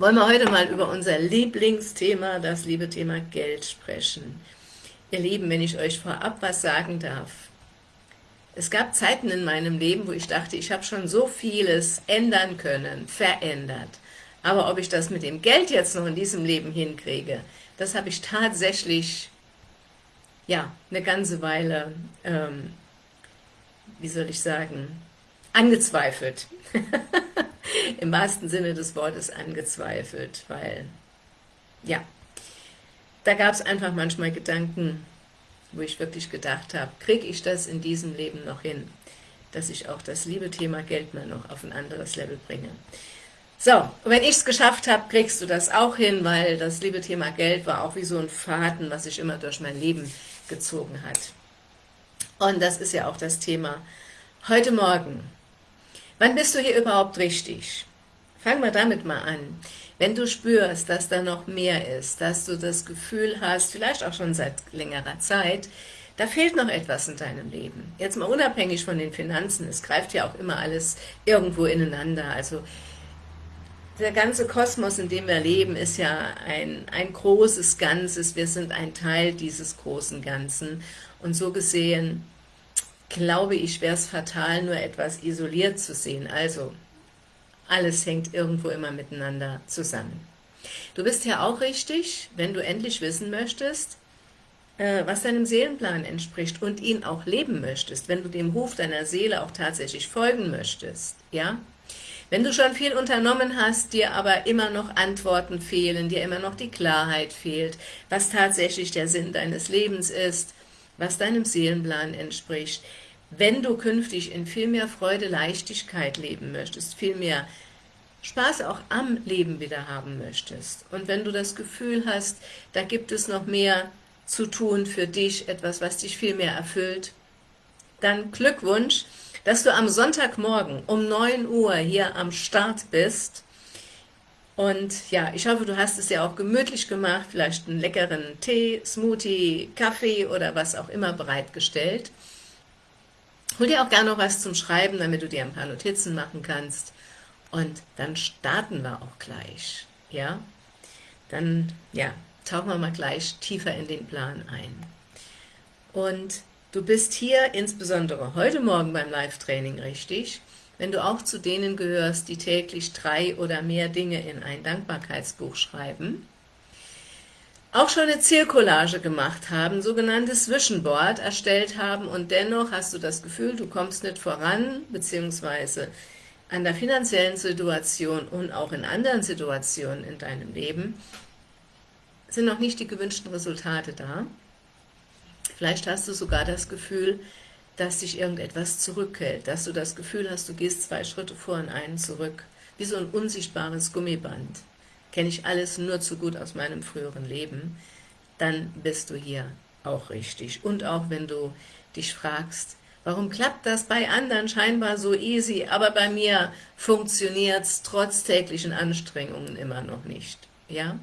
wollen wir heute mal über unser Lieblingsthema, das liebe Thema Geld sprechen. Ihr Lieben, wenn ich euch vorab was sagen darf. Es gab Zeiten in meinem Leben, wo ich dachte, ich habe schon so vieles ändern können, verändert. Aber ob ich das mit dem Geld jetzt noch in diesem Leben hinkriege, das habe ich tatsächlich, ja, eine ganze Weile, ähm, wie soll ich sagen, angezweifelt. im wahrsten Sinne des Wortes angezweifelt, weil, ja, da gab es einfach manchmal Gedanken, wo ich wirklich gedacht habe, kriege ich das in diesem Leben noch hin, dass ich auch das liebe Thema Geld mal noch auf ein anderes Level bringe. So, wenn ich es geschafft habe, kriegst du das auch hin, weil das liebe Thema Geld war auch wie so ein Faden, was sich immer durch mein Leben gezogen hat. Und das ist ja auch das Thema heute Morgen. Wann bist du hier überhaupt richtig? Fangen wir damit mal an. Wenn du spürst, dass da noch mehr ist, dass du das Gefühl hast, vielleicht auch schon seit längerer Zeit, da fehlt noch etwas in deinem Leben. Jetzt mal unabhängig von den Finanzen, es greift ja auch immer alles irgendwo ineinander. Also der ganze Kosmos, in dem wir leben, ist ja ein, ein großes Ganzes. Wir sind ein Teil dieses großen Ganzen. Und so gesehen glaube ich, wäre es fatal, nur etwas isoliert zu sehen. Also, alles hängt irgendwo immer miteinander zusammen. Du bist ja auch richtig, wenn du endlich wissen möchtest, äh, was deinem Seelenplan entspricht und ihn auch leben möchtest, wenn du dem Ruf deiner Seele auch tatsächlich folgen möchtest, ja? Wenn du schon viel unternommen hast, dir aber immer noch Antworten fehlen, dir immer noch die Klarheit fehlt, was tatsächlich der Sinn deines Lebens ist, was deinem Seelenplan entspricht, wenn du künftig in viel mehr Freude, Leichtigkeit leben möchtest, viel mehr Spaß auch am Leben wieder haben möchtest. Und wenn du das Gefühl hast, da gibt es noch mehr zu tun für dich, etwas, was dich viel mehr erfüllt, dann Glückwunsch, dass du am Sonntagmorgen um 9 Uhr hier am Start bist und ja, ich hoffe, du hast es ja auch gemütlich gemacht, vielleicht einen leckeren Tee, Smoothie, Kaffee oder was auch immer bereitgestellt. Hol dir auch gerne noch was zum Schreiben, damit du dir ein paar Notizen machen kannst. Und dann starten wir auch gleich. Ja, dann ja, tauchen wir mal gleich tiefer in den Plan ein. Und du bist hier insbesondere heute Morgen beim Live-Training richtig, wenn du auch zu denen gehörst, die täglich drei oder mehr Dinge in ein Dankbarkeitsbuch schreiben, auch schon eine Zielcollage gemacht haben, sogenanntes Vision erstellt haben und dennoch hast du das Gefühl, du kommst nicht voran, beziehungsweise an der finanziellen Situation und auch in anderen Situationen in deinem Leben sind noch nicht die gewünschten Resultate da. Vielleicht hast du sogar das Gefühl, dass dich irgendetwas zurückhält, dass du das Gefühl hast, du gehst zwei Schritte vor und einen zurück, wie so ein unsichtbares Gummiband kenne ich alles nur zu gut aus meinem früheren Leben, dann bist du hier auch richtig. Und auch wenn du dich fragst, warum klappt das bei anderen scheinbar so easy, aber bei mir funktioniert es trotz täglichen Anstrengungen immer noch nicht. Ja?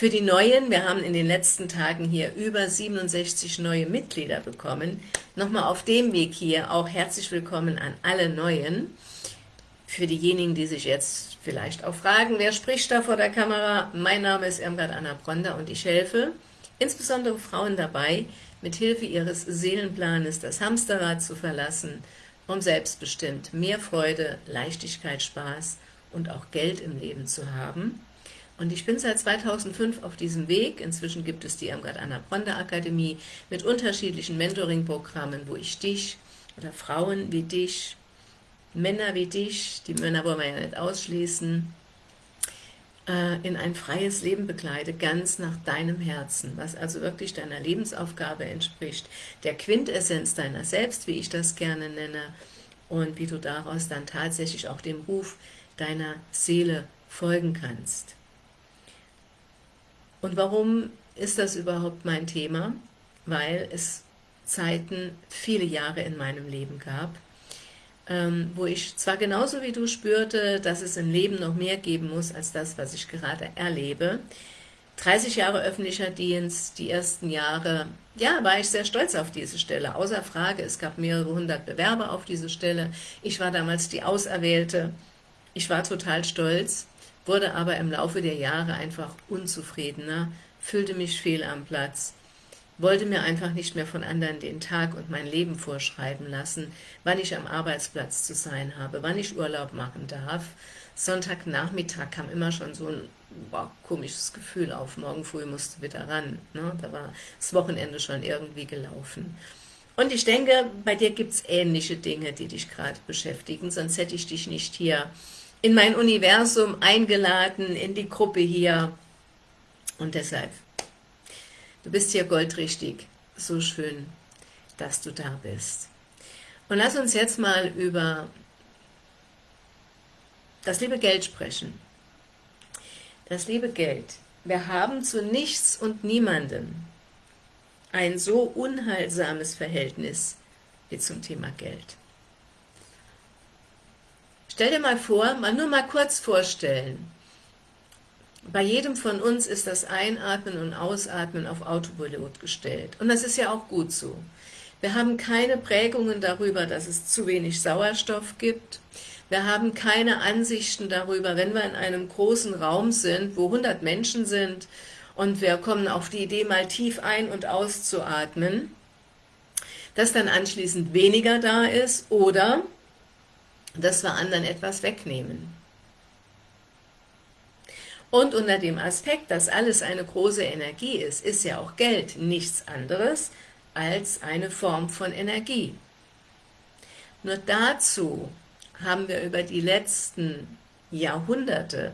Für die Neuen, wir haben in den letzten Tagen hier über 67 neue Mitglieder bekommen. Nochmal auf dem Weg hier auch herzlich willkommen an alle Neuen. Für diejenigen, die sich jetzt vielleicht auch fragen, wer spricht da vor der Kamera? Mein Name ist Irmgard Anna Bronder und ich helfe insbesondere Frauen dabei, mit Hilfe ihres Seelenplanes das Hamsterrad zu verlassen, um selbstbestimmt mehr Freude, Leichtigkeit, Spaß und auch Geld im Leben zu haben. Und ich bin seit 2005 auf diesem Weg. Inzwischen gibt es die Irmgard Anna Bronder Akademie mit unterschiedlichen Mentoring-Programmen, wo ich dich oder Frauen wie dich Männer wie dich, die Männer wollen wir ja nicht ausschließen, äh, in ein freies Leben begleite, ganz nach deinem Herzen, was also wirklich deiner Lebensaufgabe entspricht, der Quintessenz deiner selbst, wie ich das gerne nenne, und wie du daraus dann tatsächlich auch dem Ruf deiner Seele folgen kannst. Und warum ist das überhaupt mein Thema? Weil es Zeiten, viele Jahre in meinem Leben gab, ähm, wo ich zwar genauso wie du spürte, dass es im Leben noch mehr geben muss, als das, was ich gerade erlebe. 30 Jahre öffentlicher Dienst, die ersten Jahre, ja, war ich sehr stolz auf diese Stelle, außer Frage, es gab mehrere hundert Bewerber auf diese Stelle, ich war damals die Auserwählte, ich war total stolz, wurde aber im Laufe der Jahre einfach unzufriedener, fühlte mich fehl am Platz, wollte mir einfach nicht mehr von anderen den Tag und mein Leben vorschreiben lassen, wann ich am Arbeitsplatz zu sein habe, wann ich Urlaub machen darf. Sonntagnachmittag kam immer schon so ein boah, komisches Gefühl auf, morgen früh musste wieder ran. Ne? Da war das Wochenende schon irgendwie gelaufen. Und ich denke, bei dir gibt es ähnliche Dinge, die dich gerade beschäftigen, sonst hätte ich dich nicht hier in mein Universum eingeladen, in die Gruppe hier. Und deshalb, du bist hier goldrichtig. So schön, dass du da bist. Und lass uns jetzt mal über das liebe Geld sprechen. Das liebe Geld. Wir haben zu nichts und niemandem ein so unheilsames Verhältnis wie zum Thema Geld. Stell dir mal vor, mal nur mal kurz vorstellen, bei jedem von uns ist das Einatmen und Ausatmen auf Autopilot gestellt. Und das ist ja auch gut so. Wir haben keine Prägungen darüber, dass es zu wenig Sauerstoff gibt. Wir haben keine Ansichten darüber, wenn wir in einem großen Raum sind, wo 100 Menschen sind und wir kommen auf die Idee, mal tief ein- und auszuatmen, dass dann anschließend weniger da ist oder dass wir anderen etwas wegnehmen. Und unter dem Aspekt, dass alles eine große Energie ist, ist ja auch Geld nichts anderes als eine Form von Energie. Nur dazu haben wir über die letzten Jahrhunderte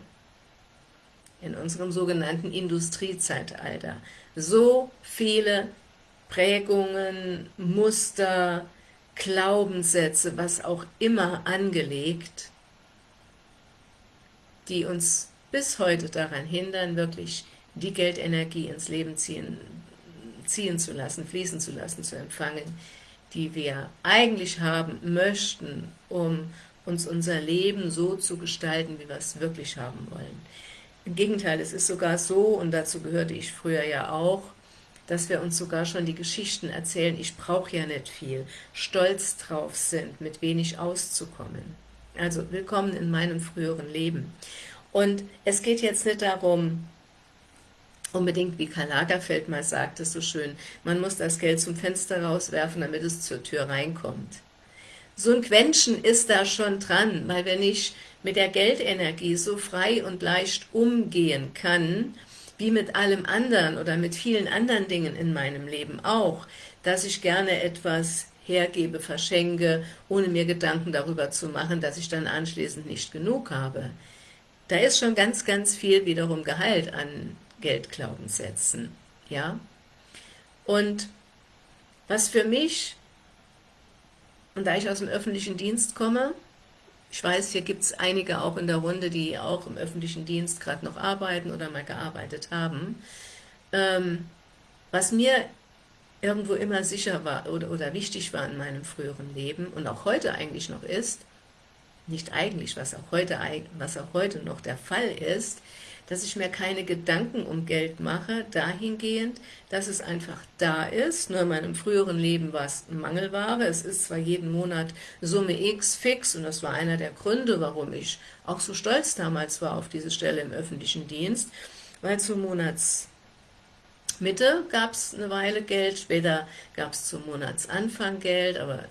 in unserem sogenannten Industriezeitalter so viele Prägungen, Muster, Glaubenssätze, was auch immer angelegt, die uns bis heute daran hindern, wirklich die Geldenergie ins Leben ziehen, ziehen zu lassen, fließen zu lassen, zu empfangen, die wir eigentlich haben möchten, um uns unser Leben so zu gestalten, wie wir es wirklich haben wollen. Im Gegenteil, es ist sogar so, und dazu gehörte ich früher ja auch, dass wir uns sogar schon die Geschichten erzählen, ich brauche ja nicht viel, stolz drauf sind, mit wenig auszukommen. Also willkommen in meinem früheren Leben. Und es geht jetzt nicht darum, unbedingt, wie Karl Lagerfeld mal sagte, so schön, man muss das Geld zum Fenster rauswerfen, damit es zur Tür reinkommt. So ein Quäntchen ist da schon dran, weil wenn ich mit der Geldenergie so frei und leicht umgehen kann, wie mit allem anderen oder mit vielen anderen Dingen in meinem Leben auch, dass ich gerne etwas hergebe, verschenke, ohne mir Gedanken darüber zu machen, dass ich dann anschließend nicht genug habe. Da ist schon ganz, ganz viel wiederum geheilt an Geldglaubenssätzen. Ja? Und was für mich, und da ich aus dem öffentlichen Dienst komme, ich weiß, hier gibt es einige auch in der Runde, die auch im öffentlichen Dienst gerade noch arbeiten oder mal gearbeitet haben. Ähm, was mir irgendwo immer sicher war oder, oder wichtig war in meinem früheren Leben und auch heute eigentlich noch ist, nicht eigentlich, was auch heute, was auch heute noch der Fall ist, dass ich mir keine Gedanken um Geld mache, dahingehend, dass es einfach da ist. Nur in meinem früheren Leben war es Mangelware. Es ist zwar jeden Monat Summe X fix und das war einer der Gründe, warum ich auch so stolz damals war auf diese Stelle im öffentlichen Dienst, weil zum Monatsmitte gab es eine Weile Geld, später gab es zum Monatsanfang Geld, aber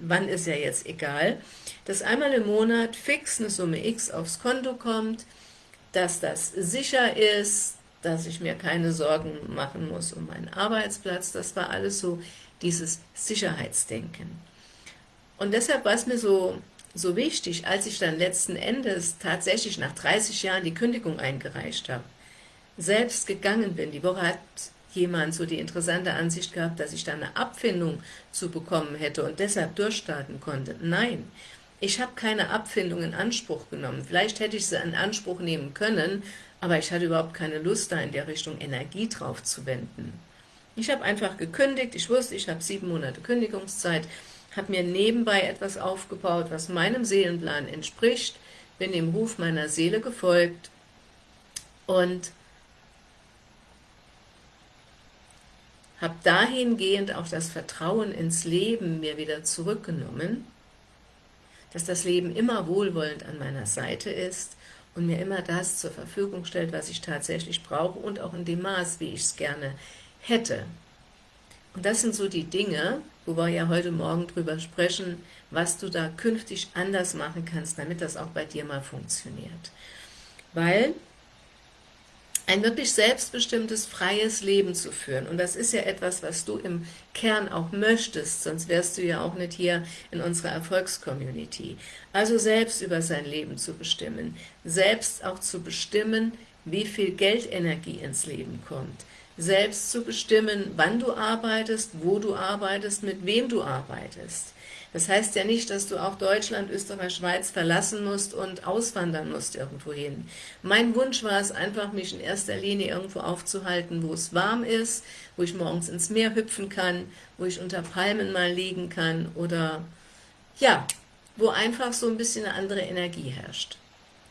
wann ist ja jetzt egal, dass einmal im Monat fix eine Summe X aufs Konto kommt, dass das sicher ist, dass ich mir keine Sorgen machen muss um meinen Arbeitsplatz. Das war alles so dieses Sicherheitsdenken. Und deshalb war es mir so, so wichtig, als ich dann letzten Endes tatsächlich nach 30 Jahren die Kündigung eingereicht habe, selbst gegangen bin. Die Woche hat jemand so die interessante Ansicht gehabt, dass ich da eine Abfindung zu bekommen hätte und deshalb durchstarten konnte. Nein, ich habe keine Abfindung in Anspruch genommen. Vielleicht hätte ich sie in Anspruch nehmen können, aber ich hatte überhaupt keine Lust, da in der Richtung Energie drauf zu wenden. Ich habe einfach gekündigt, ich wusste, ich habe sieben Monate Kündigungszeit, habe mir nebenbei etwas aufgebaut, was meinem Seelenplan entspricht, bin dem Ruf meiner Seele gefolgt. Und habe dahingehend auch das Vertrauen ins Leben mir wieder zurückgenommen dass das Leben immer wohlwollend an meiner Seite ist und mir immer das zur Verfügung stellt, was ich tatsächlich brauche und auch in dem Maß, wie ich es gerne hätte. Und das sind so die Dinge, wo wir ja heute Morgen drüber sprechen, was du da künftig anders machen kannst, damit das auch bei dir mal funktioniert. Weil ein wirklich selbstbestimmtes, freies Leben zu führen. Und das ist ja etwas, was du im Kern auch möchtest, sonst wärst du ja auch nicht hier in unserer Erfolgscommunity. Also selbst über sein Leben zu bestimmen, selbst auch zu bestimmen, wie viel Geldenergie ins Leben kommt, selbst zu bestimmen, wann du arbeitest, wo du arbeitest, mit wem du arbeitest, das heißt ja nicht, dass du auch Deutschland, Österreich, Schweiz verlassen musst und auswandern musst irgendwohin. Mein Wunsch war es einfach, mich in erster Linie irgendwo aufzuhalten, wo es warm ist, wo ich morgens ins Meer hüpfen kann, wo ich unter Palmen mal liegen kann oder ja, wo einfach so ein bisschen eine andere Energie herrscht.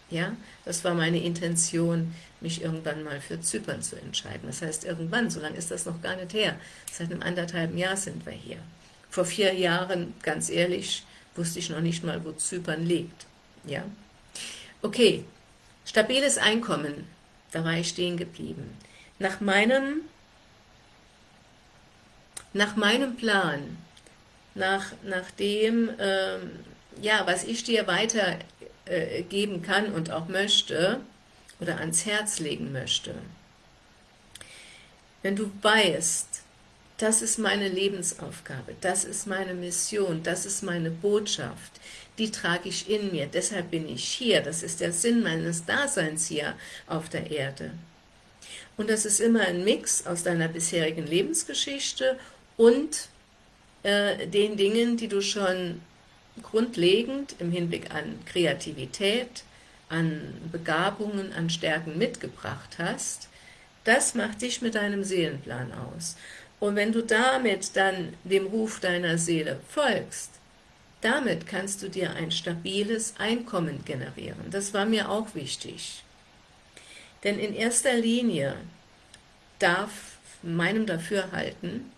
Ja, das war meine Intention, mich irgendwann mal für Zypern zu entscheiden. Das heißt irgendwann, so lange ist das noch gar nicht her. Seit einem anderthalben Jahr sind wir hier. Vor vier Jahren, ganz ehrlich, wusste ich noch nicht mal, wo Zypern liegt. Ja? Okay, stabiles Einkommen, da war ich stehen geblieben. Nach meinem, nach meinem Plan, nach, nach dem, ähm, ja, was ich dir weitergeben äh, kann und auch möchte, oder ans Herz legen möchte. Wenn du weißt, das ist meine Lebensaufgabe, das ist meine Mission, das ist meine Botschaft, die trage ich in mir, deshalb bin ich hier, das ist der Sinn meines Daseins hier auf der Erde. Und das ist immer ein Mix aus deiner bisherigen Lebensgeschichte und äh, den Dingen, die du schon grundlegend im Hinblick an Kreativität, an Begabungen, an Stärken mitgebracht hast, das macht dich mit deinem Seelenplan aus. Und wenn du damit dann dem Ruf deiner Seele folgst, damit kannst du dir ein stabiles Einkommen generieren. Das war mir auch wichtig. Denn in erster Linie darf meinem Dafürhalten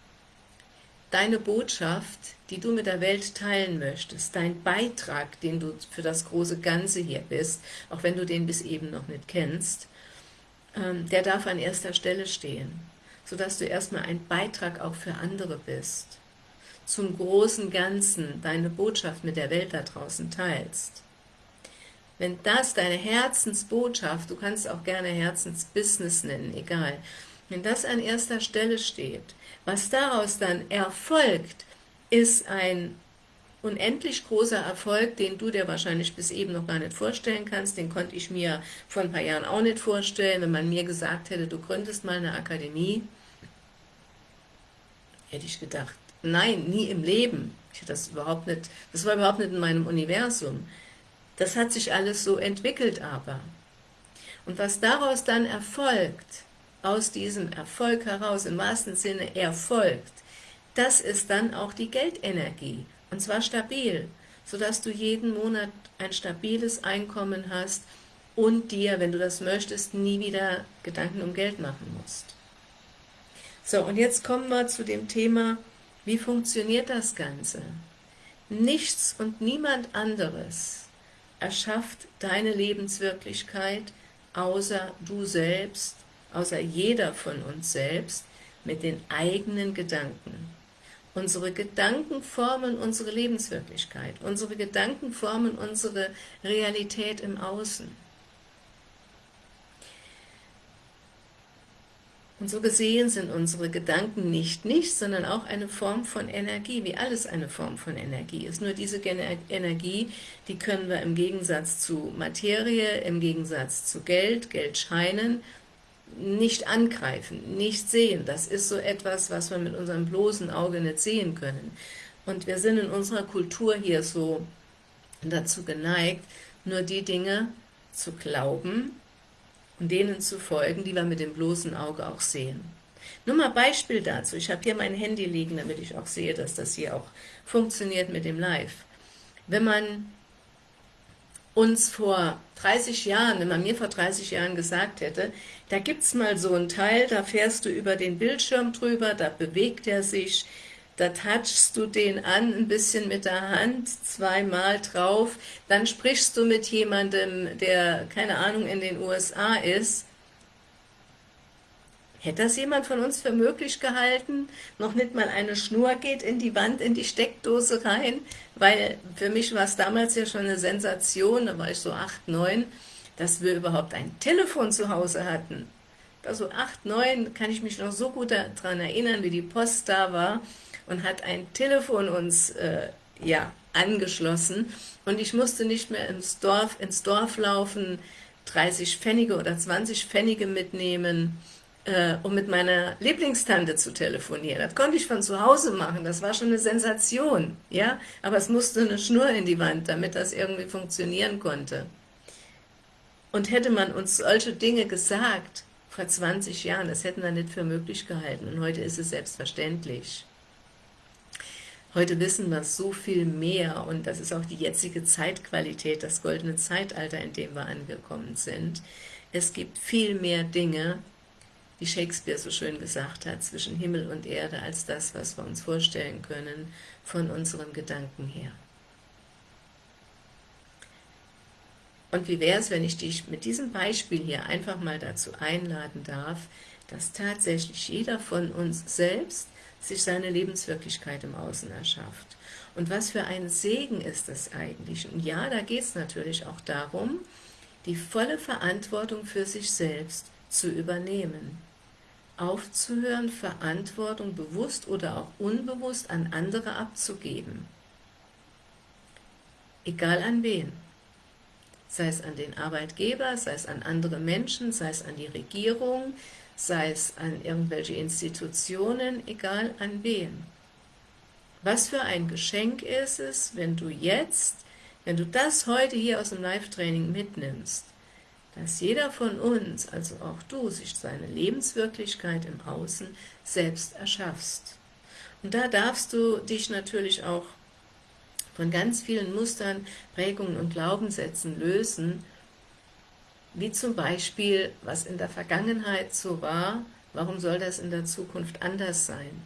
deine Botschaft, die du mit der Welt teilen möchtest, dein Beitrag, den du für das große Ganze hier bist, auch wenn du den bis eben noch nicht kennst, ähm, der darf an erster Stelle stehen sodass du erstmal ein Beitrag auch für andere bist, zum großen Ganzen deine Botschaft mit der Welt da draußen teilst. Wenn das deine Herzensbotschaft, du kannst auch gerne Herzensbusiness nennen, egal, wenn das an erster Stelle steht, was daraus dann erfolgt, ist ein unendlich großer Erfolg, den du dir wahrscheinlich bis eben noch gar nicht vorstellen kannst, den konnte ich mir vor ein paar Jahren auch nicht vorstellen, wenn man mir gesagt hätte, du gründest mal eine Akademie, hätte ich gedacht, nein, nie im Leben. Ich das überhaupt nicht, das war überhaupt nicht in meinem Universum. Das hat sich alles so entwickelt aber. Und was daraus dann erfolgt, aus diesem Erfolg heraus, im wahrsten Sinne erfolgt, das ist dann auch die Geldenergie und zwar stabil, sodass du jeden Monat ein stabiles Einkommen hast und dir, wenn du das möchtest, nie wieder Gedanken um Geld machen musst. So, und jetzt kommen wir zu dem Thema, wie funktioniert das Ganze? Nichts und niemand anderes erschafft deine Lebenswirklichkeit, außer du selbst, außer jeder von uns selbst, mit den eigenen Gedanken. Unsere Gedanken formen unsere Lebenswirklichkeit. Unsere Gedanken formen unsere Realität im Außen. Und so gesehen sind unsere Gedanken nicht nichts, sondern auch eine Form von Energie, wie alles eine Form von Energie ist. Nur diese Energie, die können wir im Gegensatz zu Materie, im Gegensatz zu Geld, Geldscheinen nicht angreifen, nicht sehen. Das ist so etwas, was wir mit unserem bloßen Auge nicht sehen können. Und wir sind in unserer Kultur hier so dazu geneigt, nur die Dinge zu glauben und denen zu folgen, die wir mit dem bloßen Auge auch sehen. Nur mal Beispiel dazu. Ich habe hier mein Handy liegen, damit ich auch sehe, dass das hier auch funktioniert mit dem Live. Wenn man uns vor 30 Jahren, wenn man mir vor 30 Jahren gesagt hätte, da gibt es mal so ein Teil, da fährst du über den Bildschirm drüber, da bewegt er sich, da touchst du den an, ein bisschen mit der Hand, zweimal drauf, dann sprichst du mit jemandem, der, keine Ahnung, in den USA ist, Hätte das jemand von uns für möglich gehalten? Noch nicht mal eine Schnur geht in die Wand, in die Steckdose rein, weil für mich war es damals ja schon eine Sensation, da war ich so 8, 9, dass wir überhaupt ein Telefon zu Hause hatten. Also 8, 9 kann ich mich noch so gut daran erinnern, wie die Post da war und hat ein Telefon uns äh, ja, angeschlossen und ich musste nicht mehr ins Dorf, ins Dorf laufen, 30 Pfennige oder 20 Pfennige mitnehmen, äh, um mit meiner Lieblingstante zu telefonieren. Das konnte ich von zu Hause machen, das war schon eine Sensation, ja, aber es musste eine Schnur in die Wand, damit das irgendwie funktionieren konnte. Und hätte man uns solche Dinge gesagt, vor 20 Jahren, das hätten wir nicht für möglich gehalten und heute ist es selbstverständlich. Heute wissen wir so viel mehr und das ist auch die jetzige Zeitqualität, das goldene Zeitalter, in dem wir angekommen sind. Es gibt viel mehr Dinge, wie Shakespeare so schön gesagt hat, zwischen Himmel und Erde, als das, was wir uns vorstellen können, von unseren Gedanken her. Und wie wäre es, wenn ich dich mit diesem Beispiel hier einfach mal dazu einladen darf, dass tatsächlich jeder von uns selbst sich seine Lebenswirklichkeit im Außen erschafft. Und was für ein Segen ist das eigentlich? Und ja, da geht es natürlich auch darum, die volle Verantwortung für sich selbst zu übernehmen. Aufzuhören, Verantwortung bewusst oder auch unbewusst an andere abzugeben. Egal an wen. Sei es an den Arbeitgeber, sei es an andere Menschen, sei es an die Regierung, sei es an irgendwelche Institutionen, egal an wen. Was für ein Geschenk ist es, wenn du jetzt, wenn du das heute hier aus dem Live-Training mitnimmst, dass jeder von uns, also auch du, sich seine Lebenswirklichkeit im Außen selbst erschaffst. Und da darfst du dich natürlich auch von ganz vielen Mustern, Prägungen und Glaubenssätzen lösen, wie zum Beispiel, was in der Vergangenheit so war, warum soll das in der Zukunft anders sein?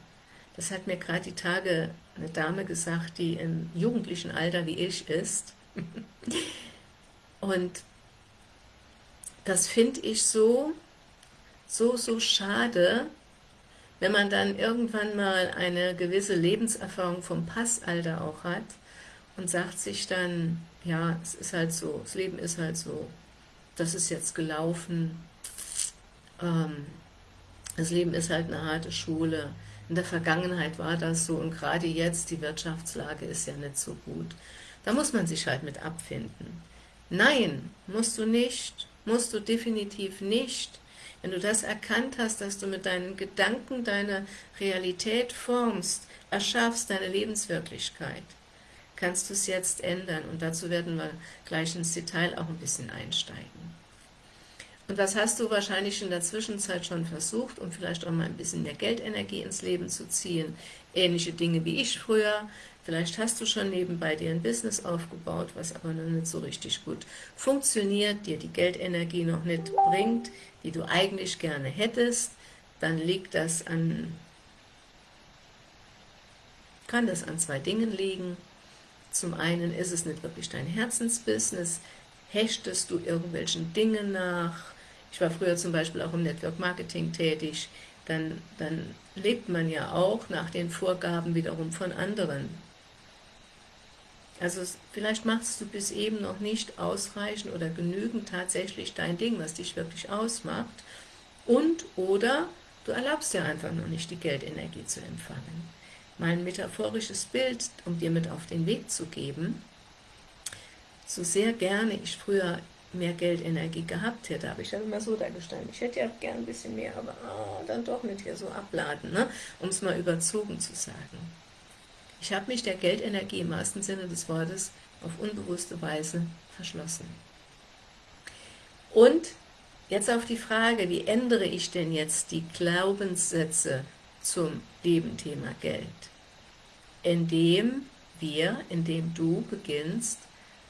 Das hat mir gerade die Tage eine Dame gesagt, die im jugendlichen Alter wie ich ist. Und das finde ich so, so, so schade, wenn man dann irgendwann mal eine gewisse Lebenserfahrung vom Passalter auch hat und sagt sich dann, ja, es ist halt so, das Leben ist halt so, das ist jetzt gelaufen, ähm, das Leben ist halt eine harte Schule, in der Vergangenheit war das so und gerade jetzt, die Wirtschaftslage ist ja nicht so gut. Da muss man sich halt mit abfinden. Nein, musst du nicht, musst du definitiv nicht. Wenn du das erkannt hast, dass du mit deinen Gedanken deine Realität formst, erschaffst deine Lebenswirklichkeit, kannst du es jetzt ändern. Und dazu werden wir gleich ins Detail auch ein bisschen einsteigen. Und was hast du wahrscheinlich in der Zwischenzeit schon versucht, um vielleicht auch mal ein bisschen mehr Geldenergie ins Leben zu ziehen? Ähnliche Dinge wie ich früher. Vielleicht hast du schon nebenbei dir ein Business aufgebaut, was aber noch nicht so richtig gut funktioniert, dir die Geldenergie noch nicht bringt, die du eigentlich gerne hättest. Dann liegt das an, kann das an zwei Dingen liegen. Zum einen ist es nicht wirklich dein Herzensbusiness, hechtest du irgendwelchen Dingen nach, ich war früher zum Beispiel auch im Network Marketing tätig, dann, dann lebt man ja auch nach den Vorgaben wiederum von anderen. Also vielleicht machst du bis eben noch nicht ausreichend oder genügend tatsächlich dein Ding, was dich wirklich ausmacht. Und oder du erlaubst dir einfach noch nicht, die Geldenergie zu empfangen. Mal ein metaphorisches Bild, um dir mit auf den Weg zu geben. So sehr gerne ich früher mehr Geldenergie gehabt hätte, aber ich habe immer so dargestellt, ich hätte ja gern ein bisschen mehr, aber oh, dann doch nicht hier so abladen, ne? um es mal überzogen zu sagen. Ich habe mich der Geldenergie im wahrsten Sinne des Wortes auf unbewusste Weise verschlossen. Und jetzt auf die Frage, wie ändere ich denn jetzt die Glaubenssätze zum Lebenthema Geld? Indem wir, indem du beginnst,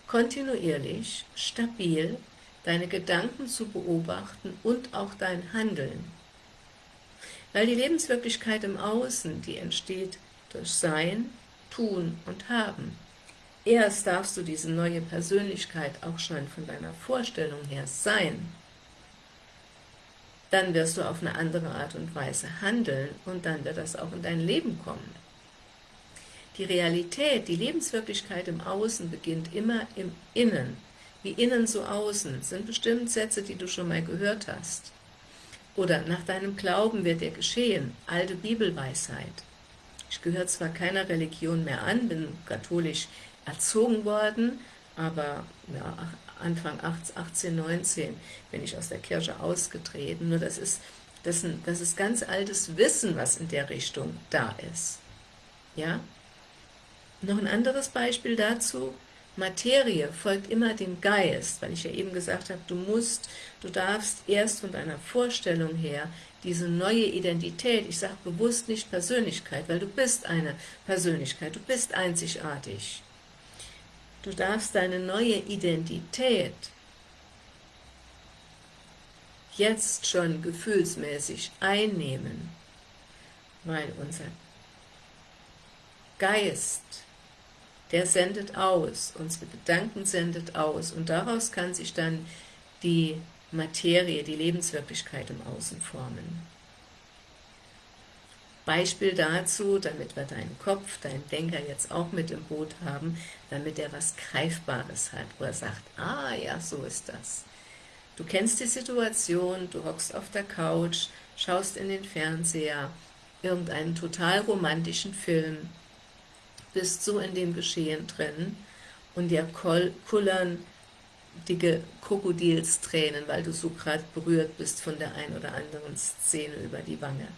kontinuierlich, stabil deine Gedanken zu beobachten und auch dein Handeln. Weil die Lebenswirklichkeit im Außen, die entsteht durch Sein, Tun und Haben. Erst darfst du diese neue Persönlichkeit auch schon von deiner Vorstellung her sein. Dann wirst du auf eine andere Art und Weise handeln und dann wird das auch in dein Leben kommen. Die Realität, die Lebenswirklichkeit im Außen beginnt immer im Innen. Wie innen so außen, sind bestimmt Sätze, die du schon mal gehört hast. Oder nach deinem Glauben wird dir geschehen, alte Bibelweisheit. Ich gehöre zwar keiner Religion mehr an, bin katholisch erzogen worden, aber ja, Anfang 18, 19 bin ich aus der Kirche ausgetreten. Nur das ist, das, das ist ganz altes Wissen, was in der Richtung da ist. Ja? Noch ein anderes Beispiel dazu, Materie folgt immer dem Geist, weil ich ja eben gesagt habe, du musst, du darfst erst von deiner Vorstellung her diese neue Identität, ich sage bewusst nicht Persönlichkeit, weil du bist eine Persönlichkeit, du bist einzigartig. Du darfst deine neue Identität jetzt schon gefühlsmäßig einnehmen, weil unser Geist, der sendet aus, unsere Gedanken sendet aus und daraus kann sich dann die Materie, die Lebenswirklichkeit im Außen formen. Beispiel dazu, damit wir deinen Kopf, deinen Denker jetzt auch mit im Boot haben, damit er was Greifbares hat, wo er sagt, ah ja, so ist das. Du kennst die Situation, du hockst auf der Couch, schaust in den Fernseher, irgendeinen total romantischen Film, bist so in dem Geschehen drin und dir kullern dicke Krokodilstränen, weil du so gerade berührt bist von der ein oder anderen Szene über die Wange.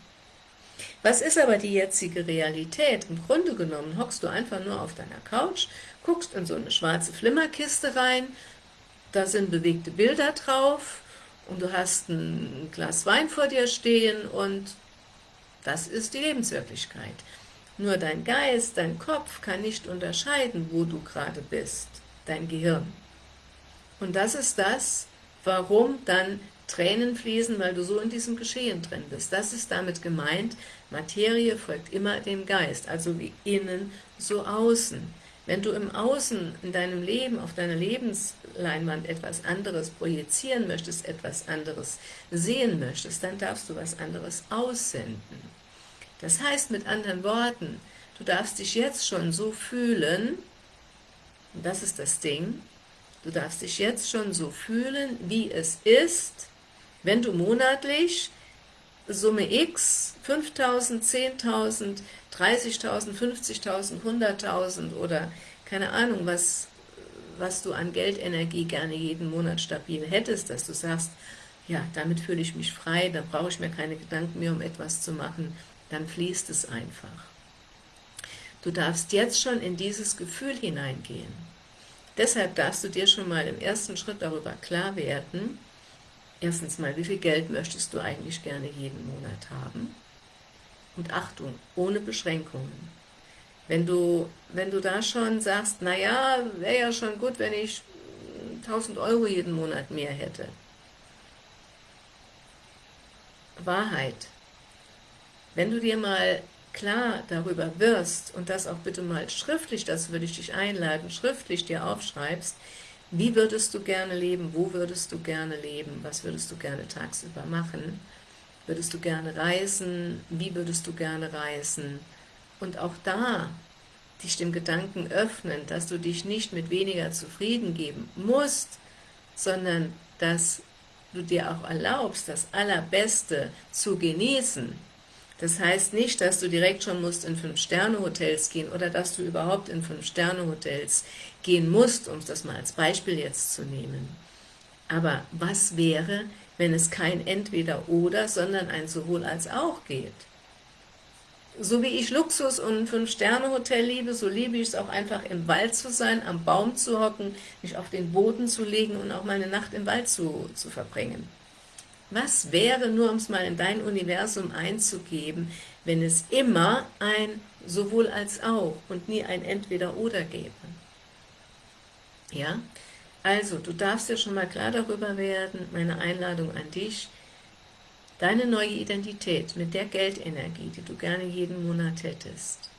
Was ist aber die jetzige Realität? Im Grunde genommen hockst du einfach nur auf deiner Couch, guckst in so eine schwarze Flimmerkiste rein, da sind bewegte Bilder drauf und du hast ein Glas Wein vor dir stehen und das ist die Lebenswirklichkeit. Nur dein Geist, dein Kopf kann nicht unterscheiden, wo du gerade bist, dein Gehirn. Und das ist das, warum dann Tränen fließen, weil du so in diesem Geschehen drin bist. Das ist damit gemeint, Materie folgt immer dem Geist, also wie innen, so außen. Wenn du im Außen, in deinem Leben, auf deiner Lebensleinwand etwas anderes projizieren möchtest, etwas anderes sehen möchtest, dann darfst du was anderes aussenden. Das heißt mit anderen Worten, du darfst dich jetzt schon so fühlen, und das ist das Ding, du darfst dich jetzt schon so fühlen, wie es ist, wenn du monatlich Summe X, 5.000, 10.000, 30.000, 50.000, 100.000 oder keine Ahnung, was, was du an Geldenergie gerne jeden Monat stabil hättest, dass du sagst, ja, damit fühle ich mich frei, dann brauche ich mir keine Gedanken mehr, um etwas zu machen, dann fließt es einfach. Du darfst jetzt schon in dieses Gefühl hineingehen. Deshalb darfst du dir schon mal im ersten Schritt darüber klar werden, Erstens mal, wie viel Geld möchtest du eigentlich gerne jeden Monat haben? Und Achtung, ohne Beschränkungen. Wenn du, wenn du da schon sagst, naja, wäre ja schon gut, wenn ich 1000 Euro jeden Monat mehr hätte. Wahrheit. Wenn du dir mal klar darüber wirst und das auch bitte mal schriftlich, das würde ich dich einladen, schriftlich dir aufschreibst, wie würdest du gerne leben? Wo würdest du gerne leben? Was würdest du gerne tagsüber machen? Würdest du gerne reisen? Wie würdest du gerne reisen? Und auch da dich dem Gedanken öffnen, dass du dich nicht mit weniger zufrieden geben musst, sondern dass du dir auch erlaubst, das Allerbeste zu genießen, das heißt nicht, dass du direkt schon musst in Fünf-Sterne-Hotels gehen oder dass du überhaupt in Fünf-Sterne-Hotels gehen musst, um das mal als Beispiel jetzt zu nehmen. Aber was wäre, wenn es kein Entweder-Oder, sondern ein Sowohl als auch geht? So wie ich Luxus und ein Fünf-Sterne-Hotel liebe, so liebe ich es auch einfach im Wald zu sein, am Baum zu hocken, mich auf den Boden zu legen und auch mal eine Nacht im Wald zu, zu verbringen. Was wäre, nur um es mal in dein Universum einzugeben, wenn es immer ein sowohl als auch und nie ein Entweder-Oder gäbe? Ja, also du darfst dir schon mal klar darüber werden, meine Einladung an dich, deine neue Identität mit der Geldenergie, die du gerne jeden Monat hättest,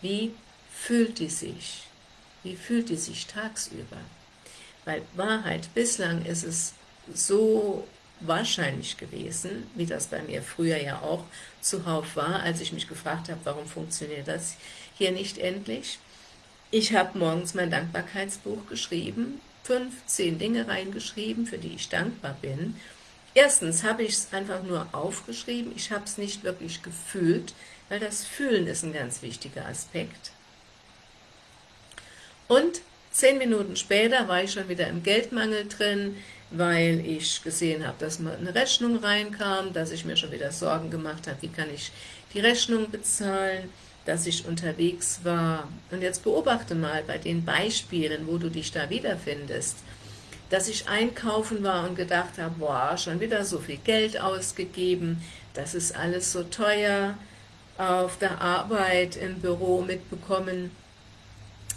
wie fühlt die sich? Wie fühlt die sich tagsüber? Weil Wahrheit, bislang ist es so wahrscheinlich gewesen, wie das bei mir früher ja auch zuhauf war, als ich mich gefragt habe, warum funktioniert das hier nicht endlich. Ich habe morgens mein Dankbarkeitsbuch geschrieben, fünf, zehn Dinge reingeschrieben, für die ich dankbar bin. Erstens habe ich es einfach nur aufgeschrieben, ich habe es nicht wirklich gefühlt, weil das Fühlen ist ein ganz wichtiger Aspekt. Und zehn Minuten später war ich schon wieder im Geldmangel drin, weil ich gesehen habe, dass mal eine Rechnung reinkam, dass ich mir schon wieder Sorgen gemacht habe, wie kann ich die Rechnung bezahlen, dass ich unterwegs war. Und jetzt beobachte mal bei den Beispielen, wo du dich da wiederfindest, dass ich einkaufen war und gedacht habe, boah, schon wieder so viel Geld ausgegeben, das ist alles so teuer, auf der Arbeit, im Büro mitbekommen,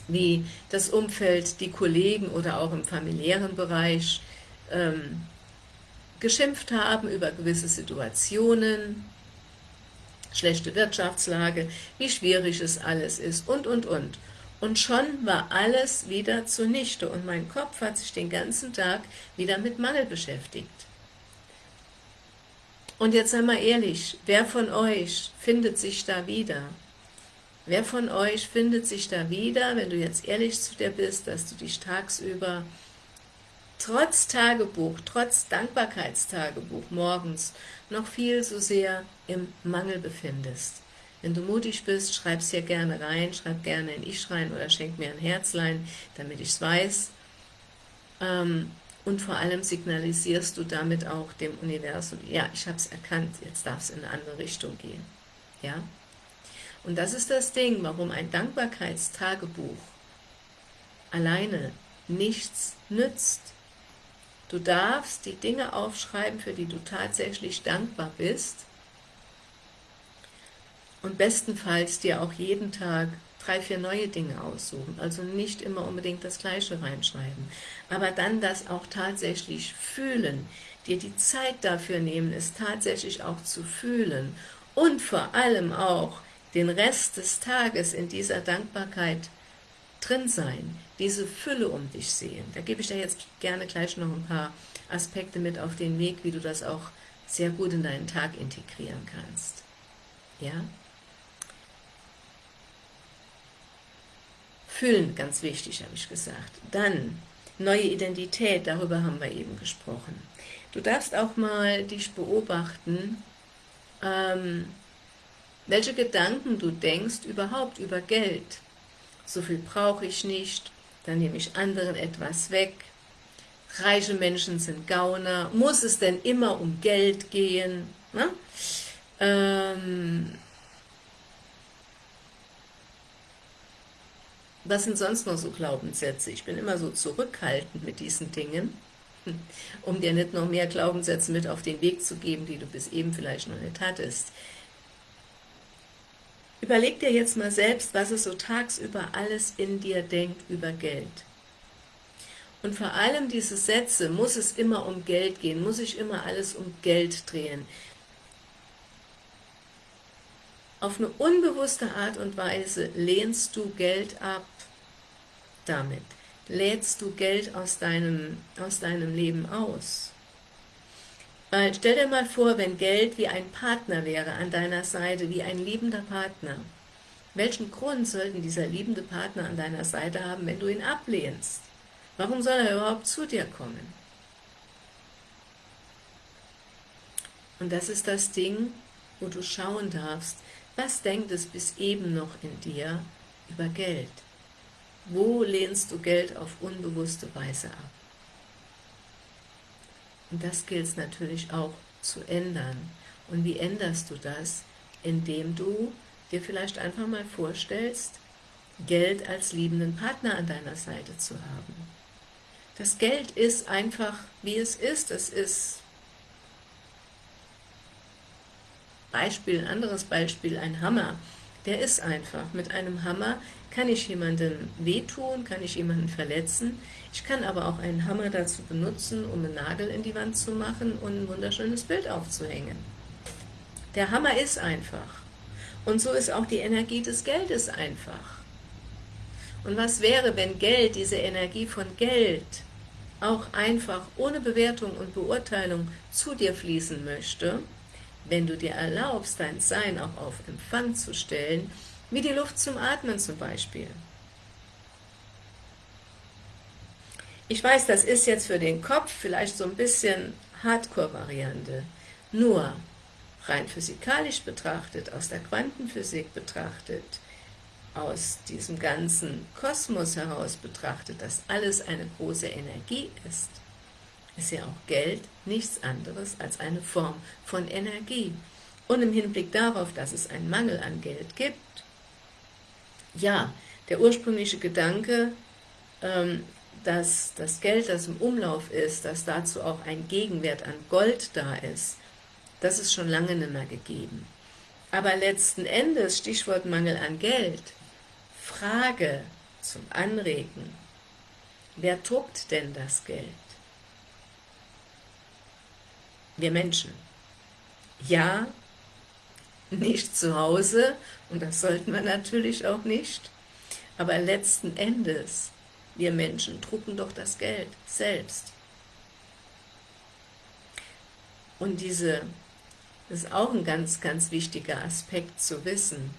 wie das Umfeld, die Kollegen oder auch im familiären Bereich ähm, geschimpft haben über gewisse Situationen, schlechte Wirtschaftslage, wie schwierig es alles ist und, und, und. Und schon war alles wieder zunichte und mein Kopf hat sich den ganzen Tag wieder mit Mangel beschäftigt. Und jetzt einmal ehrlich, wer von euch findet sich da wieder? Wer von euch findet sich da wieder, wenn du jetzt ehrlich zu dir bist, dass du dich tagsüber trotz Tagebuch, trotz Dankbarkeitstagebuch morgens noch viel so sehr im Mangel befindest. Wenn du mutig bist, schreib es hier gerne rein, schreib gerne ein Ich rein oder schenk mir ein Herzlein, damit ich es weiß. Ähm, und vor allem signalisierst du damit auch dem Universum, ja, ich habe es erkannt, jetzt darf es in eine andere Richtung gehen. Ja? Und das ist das Ding, warum ein Dankbarkeitstagebuch alleine nichts nützt. Du darfst die Dinge aufschreiben, für die du tatsächlich dankbar bist. Und bestenfalls dir auch jeden Tag drei, vier neue Dinge aussuchen, also nicht immer unbedingt das Gleiche reinschreiben, aber dann das auch tatsächlich fühlen, dir die Zeit dafür nehmen, es tatsächlich auch zu fühlen. Und vor allem auch den Rest des Tages in dieser Dankbarkeit drin sein, diese Fülle um dich sehen. Da gebe ich dir jetzt gerne gleich noch ein paar Aspekte mit auf den Weg, wie du das auch sehr gut in deinen Tag integrieren kannst. Ja? Fühlen, ganz wichtig, habe ich gesagt. Dann, neue Identität, darüber haben wir eben gesprochen. Du darfst auch mal dich beobachten, ähm, welche Gedanken du denkst überhaupt über Geld so viel brauche ich nicht, dann nehme ich anderen etwas weg, reiche Menschen sind Gauner, muss es denn immer um Geld gehen? Ne? Ähm, was sind sonst noch so Glaubenssätze? Ich bin immer so zurückhaltend mit diesen Dingen, um dir nicht noch mehr Glaubenssätze mit auf den Weg zu geben, die du bis eben vielleicht noch nicht hattest. Überleg dir jetzt mal selbst, was es so tagsüber alles in dir denkt über Geld. Und vor allem diese Sätze, muss es immer um Geld gehen, muss ich immer alles um Geld drehen. Auf eine unbewusste Art und Weise lehnst du Geld ab damit. Lädst du Geld aus deinem, aus deinem Leben aus. Weil stell dir mal vor, wenn Geld wie ein Partner wäre an deiner Seite, wie ein liebender Partner. Welchen Grund sollten dieser liebende Partner an deiner Seite haben, wenn du ihn ablehnst? Warum soll er überhaupt zu dir kommen? Und das ist das Ding, wo du schauen darfst, was denkt es bis eben noch in dir über Geld? Wo lehnst du Geld auf unbewusste Weise ab? Und das gilt es natürlich auch zu ändern. Und wie änderst du das? Indem du dir vielleicht einfach mal vorstellst, Geld als liebenden Partner an deiner Seite zu haben. Das Geld ist einfach, wie es ist. Es ist, Beispiel, ein anderes Beispiel, ein Hammer. Der ist einfach. Mit einem Hammer kann ich jemandem wehtun, kann ich jemanden verletzen. Ich kann aber auch einen Hammer dazu benutzen, um einen Nagel in die Wand zu machen und ein wunderschönes Bild aufzuhängen. Der Hammer ist einfach. Und so ist auch die Energie des Geldes einfach. Und was wäre, wenn Geld, diese Energie von Geld, auch einfach ohne Bewertung und Beurteilung zu dir fließen möchte, wenn du dir erlaubst, dein Sein auch auf Empfang zu stellen, wie die Luft zum Atmen zum Beispiel. Ich weiß, das ist jetzt für den Kopf vielleicht so ein bisschen Hardcore-Variante, nur rein physikalisch betrachtet, aus der Quantenphysik betrachtet, aus diesem ganzen Kosmos heraus betrachtet, dass alles eine große Energie ist, ist ja auch Geld nichts anderes als eine Form von Energie. Und im Hinblick darauf, dass es einen Mangel an Geld gibt, ja, der ursprüngliche Gedanke, ähm, dass das Geld, das im Umlauf ist, dass dazu auch ein Gegenwert an Gold da ist, das ist schon lange nicht mehr gegeben. Aber letzten Endes, Stichwort Mangel an Geld, Frage zum Anregen, wer druckt denn das Geld? Wir Menschen. Ja, nicht zu Hause, und das sollten wir natürlich auch nicht, aber letzten Endes, wir Menschen drucken doch das Geld selbst. Und diese, das ist auch ein ganz, ganz wichtiger Aspekt zu wissen,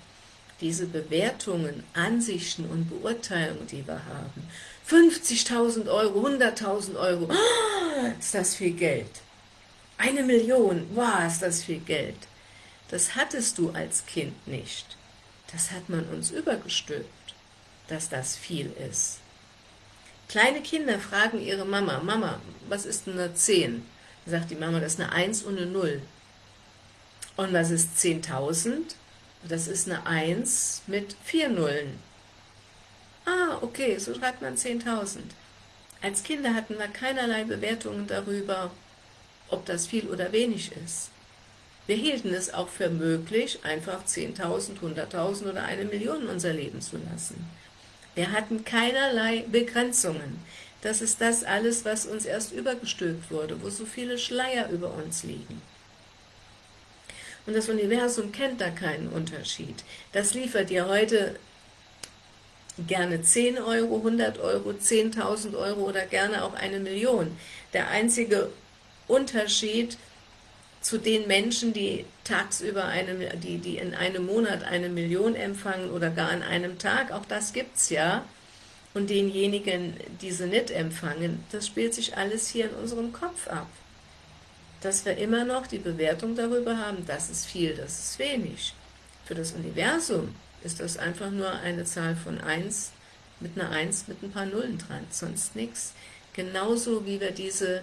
diese Bewertungen, Ansichten und Beurteilungen, die wir haben, 50.000 Euro, 100.000 Euro, oh, ist das viel Geld. Eine Million, wow, ist das viel Geld. Das hattest du als Kind nicht. Das hat man uns übergestülpt, dass das viel ist. Kleine Kinder fragen ihre Mama, Mama, was ist denn eine 10? Dann sagt die Mama, das ist eine 1 und eine 0. Und was ist 10.000? Das ist eine 1 mit 4 Nullen. Ah, okay, so schreibt man 10.000. Als Kinder hatten wir keinerlei Bewertungen darüber, ob das viel oder wenig ist. Wir hielten es auch für möglich, einfach 10.000, 100.000 oder eine Million unser Leben zu lassen. Wir hatten keinerlei Begrenzungen. Das ist das alles, was uns erst übergestülpt wurde, wo so viele Schleier über uns liegen. Und das Universum kennt da keinen Unterschied. Das liefert dir heute gerne 10 Euro, 100 Euro, 10.000 Euro oder gerne auch eine Million. Der einzige Unterschied zu den Menschen, die tagsüber eine, die, die in einem Monat eine Million empfangen oder gar an einem Tag, auch das gibt es ja, und denjenigen, die sie nicht empfangen, das spielt sich alles hier in unserem Kopf ab. Dass wir immer noch die Bewertung darüber haben, das ist viel, das ist wenig. Für das Universum ist das einfach nur eine Zahl von 1 mit einer 1 mit ein paar Nullen dran, sonst nichts. Genauso wie wir diese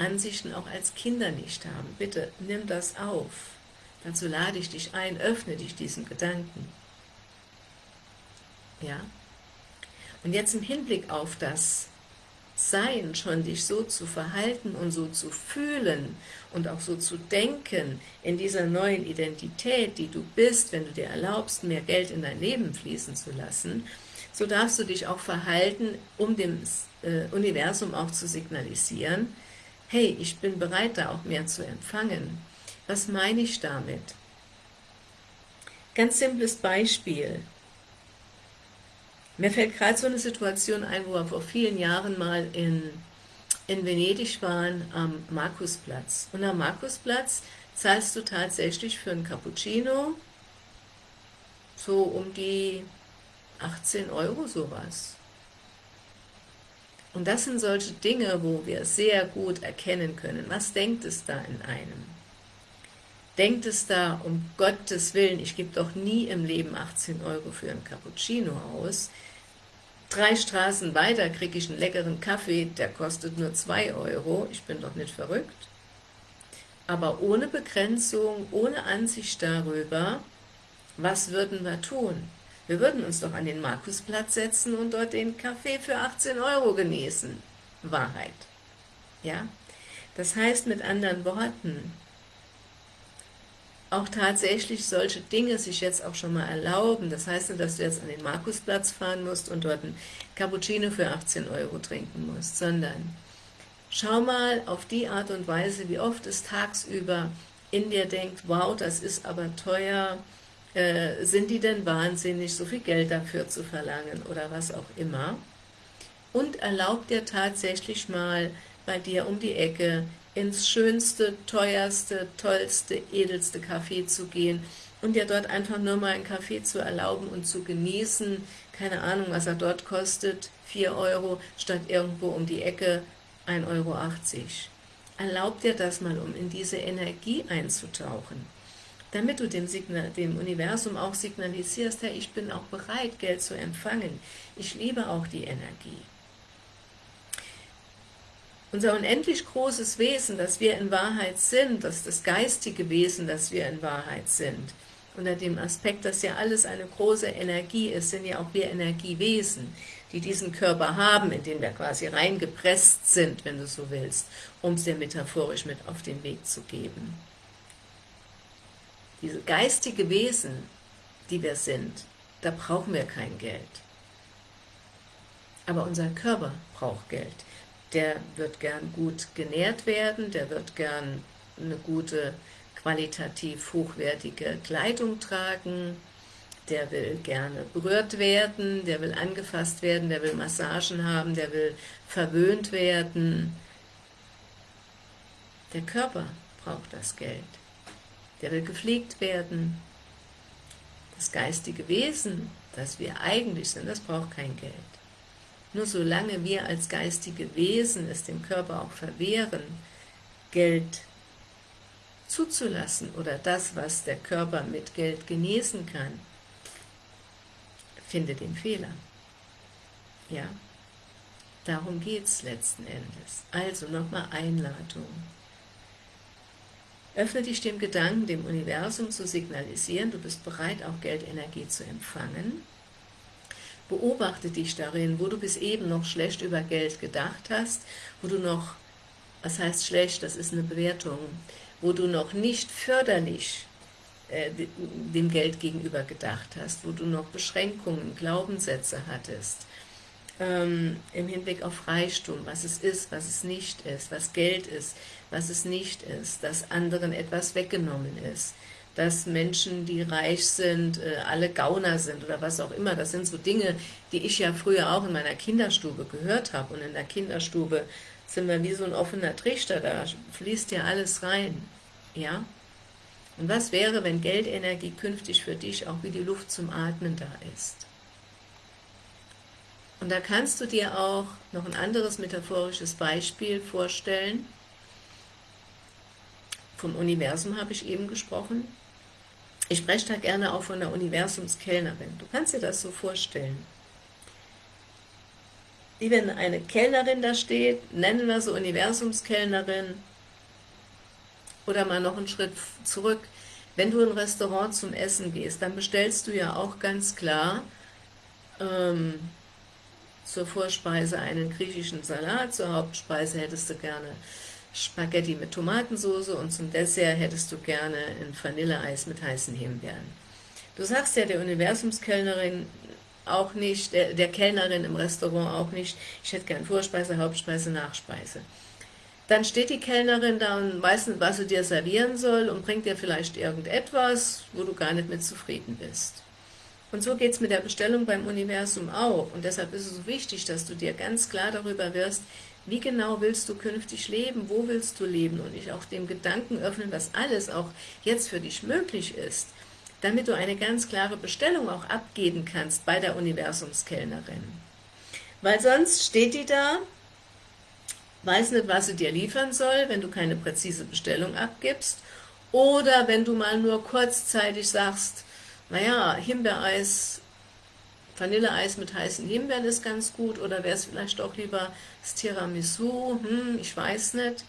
Ansichten auch als Kinder nicht haben. Bitte nimm das auf. Dazu lade ich dich ein, öffne dich diesem Gedanken. Ja? Und jetzt im Hinblick auf das Sein, schon dich so zu verhalten und so zu fühlen und auch so zu denken in dieser neuen Identität, die du bist, wenn du dir erlaubst, mehr Geld in dein Leben fließen zu lassen, so darfst du dich auch verhalten, um dem äh, Universum auch zu signalisieren, hey, ich bin bereit, da auch mehr zu empfangen. Was meine ich damit? Ganz simples Beispiel. Mir fällt gerade so eine Situation ein, wo wir vor vielen Jahren mal in, in Venedig waren, am Markusplatz. Und am Markusplatz zahlst du tatsächlich für einen Cappuccino so um die 18 Euro sowas. Und das sind solche Dinge, wo wir sehr gut erkennen können, was denkt es da in einem? Denkt es da, um Gottes Willen, ich gebe doch nie im Leben 18 Euro für einen Cappuccino aus, drei Straßen weiter kriege ich einen leckeren Kaffee, der kostet nur 2 Euro, ich bin doch nicht verrückt. Aber ohne Begrenzung, ohne Ansicht darüber, was würden wir tun? Wir würden uns doch an den Markusplatz setzen und dort den Kaffee für 18 Euro genießen. Wahrheit. Ja? Das heißt mit anderen Worten, auch tatsächlich solche Dinge sich jetzt auch schon mal erlauben. Das heißt nicht, dass du jetzt an den Markusplatz fahren musst und dort ein Cappuccino für 18 Euro trinken musst, sondern schau mal auf die Art und Weise, wie oft es tagsüber in dir denkt, wow, das ist aber teuer, Äh, sind die denn wahnsinnig, so viel Geld dafür zu verlangen oder was auch immer? Und erlaub dir tatsächlich mal bei dir um die Ecke ins schönste, teuerste, tollste, edelste Café zu gehen und dir dort einfach nur mal einen Kaffee zu erlauben und zu genießen, keine Ahnung, was er dort kostet, 4 Euro, statt irgendwo um die Ecke 1,80 Euro. Erlaub dir das mal, um in diese Energie einzutauchen, damit du dem, Signal, dem Universum auch signalisierst, hey, ich bin auch bereit, Geld zu empfangen, ich liebe auch die Energie. Unser unendlich großes Wesen, das wir in Wahrheit sind, das das geistige Wesen, das wir in Wahrheit sind, unter dem Aspekt, dass ja alles eine große Energie ist, sind ja auch wir Energiewesen, die diesen Körper haben, in den wir quasi reingepresst sind, wenn du so willst, um es dir metaphorisch mit auf den Weg zu geben. Diese geistige Wesen, die wir sind, da brauchen wir kein Geld. Aber unser Körper braucht Geld. Der wird gern gut genährt werden, der wird gern eine gute qualitativ hochwertige Kleidung tragen, der will gerne berührt werden, der will angefasst werden, der will Massagen haben, der will verwöhnt werden. Der Körper braucht das Geld. Der will gepflegt werden. Das geistige Wesen, das wir eigentlich sind, das braucht kein Geld. Nur solange wir als geistige Wesen es dem Körper auch verwehren, Geld zuzulassen oder das, was der Körper mit Geld genießen kann, finde den Fehler. Ja, darum geht es letzten Endes. Also nochmal Einladung. Öffne dich dem Gedanken, dem Universum zu signalisieren, du bist bereit, auch Geldenergie zu empfangen. Beobachte dich darin, wo du bis eben noch schlecht über Geld gedacht hast, wo du noch, was heißt schlecht, das ist eine Bewertung, wo du noch nicht förderlich äh, dem Geld gegenüber gedacht hast, wo du noch Beschränkungen, Glaubenssätze hattest, ähm, im Hinblick auf Reichtum, was es ist, was es nicht ist, was Geld ist, was es nicht ist, dass anderen etwas weggenommen ist, dass Menschen, die reich sind, äh, alle Gauner sind oder was auch immer. Das sind so Dinge, die ich ja früher auch in meiner Kinderstube gehört habe. Und in der Kinderstube sind wir wie so ein offener Trichter, da fließt ja alles rein. Ja? Und was wäre, wenn Geldenergie künftig für dich auch wie die Luft zum Atmen da ist? Und da kannst du dir auch noch ein anderes metaphorisches Beispiel vorstellen. Vom Universum habe ich eben gesprochen. Ich spreche da gerne auch von der Universumskellnerin. Du kannst dir das so vorstellen wie wenn eine Kellnerin da steht, nennen wir sie Universumskellnerin, oder mal noch einen Schritt zurück, wenn du in ein Restaurant zum Essen gehst, dann bestellst du ja auch ganz klar ähm, zur Vorspeise einen griechischen Salat, zur Hauptspeise hättest du gerne Spaghetti mit Tomatensauce und zum Dessert hättest du gerne ein Vanilleeis mit heißen Himbeeren. Du sagst ja der Universumskellnerin, auch nicht, der, der Kellnerin im Restaurant auch nicht, ich hätte gern Vorspeise, Hauptspeise, Nachspeise. Dann steht die Kellnerin da und weiß nicht, was sie dir servieren soll und bringt dir vielleicht irgendetwas, wo du gar nicht mit zufrieden bist. Und so geht es mit der Bestellung beim Universum auch. Und deshalb ist es so wichtig, dass du dir ganz klar darüber wirst, wie genau willst du künftig leben, wo willst du leben und dich auch dem Gedanken öffnen, was alles auch jetzt für dich möglich ist damit du eine ganz klare Bestellung auch abgeben kannst bei der Universumskellnerin. Weil sonst steht die da, weiß nicht, was sie dir liefern soll, wenn du keine präzise Bestellung abgibst, oder wenn du mal nur kurzzeitig sagst, naja, Himbeereis, Vanilleeis mit heißen Himbeeren ist ganz gut, oder wäre es vielleicht auch lieber das Tiramisu, hm, ich weiß nicht,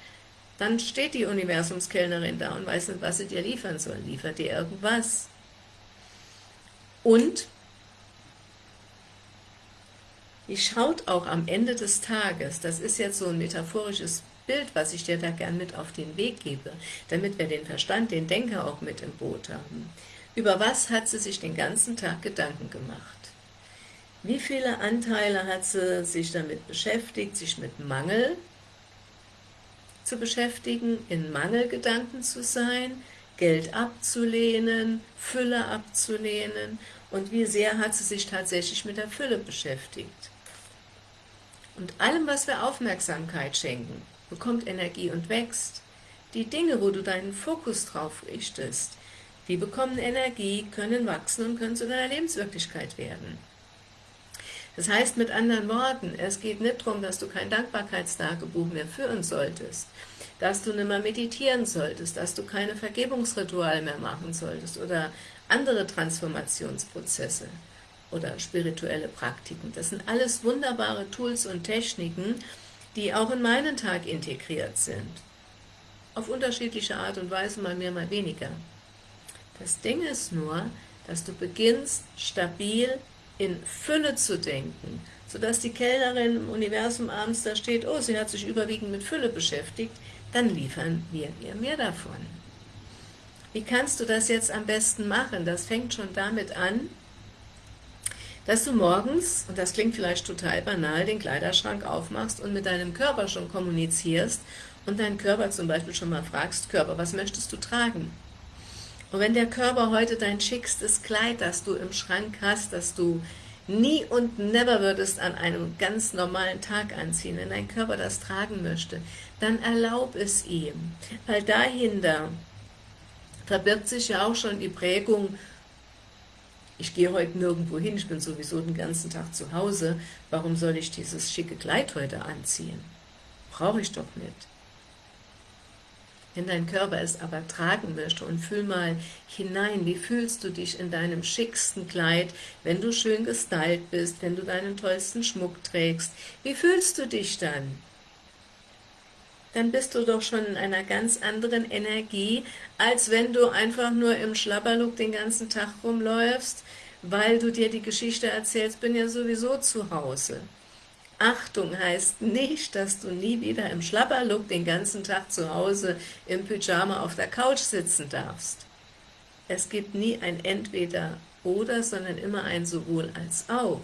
dann steht die Universumskellnerin da und weiß nicht, was sie dir liefern soll. Liefert dir irgendwas? Und die schaut auch am Ende des Tages, das ist jetzt so ein metaphorisches Bild, was ich dir da gern mit auf den Weg gebe, damit wir den Verstand, den Denker auch mit im Boot haben. Über was hat sie sich den ganzen Tag Gedanken gemacht? Wie viele Anteile hat sie sich damit beschäftigt, sich mit Mangel zu beschäftigen, in Mangelgedanken zu sein, Geld abzulehnen, Fülle abzulehnen und wie sehr hat sie sich tatsächlich mit der Fülle beschäftigt. Und allem, was wir Aufmerksamkeit schenken, bekommt Energie und wächst. Die Dinge, wo du deinen Fokus drauf richtest, die bekommen Energie, können wachsen und können zu deiner Lebenswirklichkeit werden. Das heißt mit anderen Worten, es geht nicht darum, dass du kein Dankbarkeitstagebuch mehr führen solltest, dass du nicht mehr meditieren solltest, dass du keine Vergebungsrituale mehr machen solltest oder andere Transformationsprozesse oder spirituelle Praktiken. Das sind alles wunderbare Tools und Techniken, die auch in meinen Tag integriert sind. Auf unterschiedliche Art und Weise, mal mehr, mal weniger. Das Ding ist nur, dass du beginnst, stabil in Fülle zu denken, sodass die Kellnerin im Universum abends da steht, oh, sie hat sich überwiegend mit Fülle beschäftigt, dann liefern wir ihr mehr davon. Wie kannst du das jetzt am besten machen? Das fängt schon damit an, dass du morgens, und das klingt vielleicht total banal, den Kleiderschrank aufmachst und mit deinem Körper schon kommunizierst und deinen Körper zum Beispiel schon mal fragst, Körper, was möchtest du tragen? Und wenn der Körper heute dein schickstes Kleid, das du im Schrank hast, das du nie und never würdest an einem ganz normalen Tag anziehen, wenn dein Körper das tragen möchte, dann erlaub es ihm, weil dahinter verbirgt sich ja auch schon die Prägung, ich gehe heute nirgendwo hin, ich bin sowieso den ganzen Tag zu Hause, warum soll ich dieses schicke Kleid heute anziehen? Brauche ich doch nicht. Wenn dein Körper es aber tragen möchte und fühl mal hinein, wie fühlst du dich in deinem schicksten Kleid, wenn du schön gestylt bist, wenn du deinen tollsten Schmuck trägst, wie fühlst du dich dann? Dann bist du doch schon in einer ganz anderen Energie, als wenn du einfach nur im Schlabberlook den ganzen Tag rumläufst, weil du dir die Geschichte erzählst, bin ja sowieso zu Hause. Achtung heißt nicht, dass du nie wieder im Schlapperlook den ganzen Tag zu Hause im Pyjama auf der Couch sitzen darfst. Es gibt nie ein Entweder oder, sondern immer ein sowohl als auch.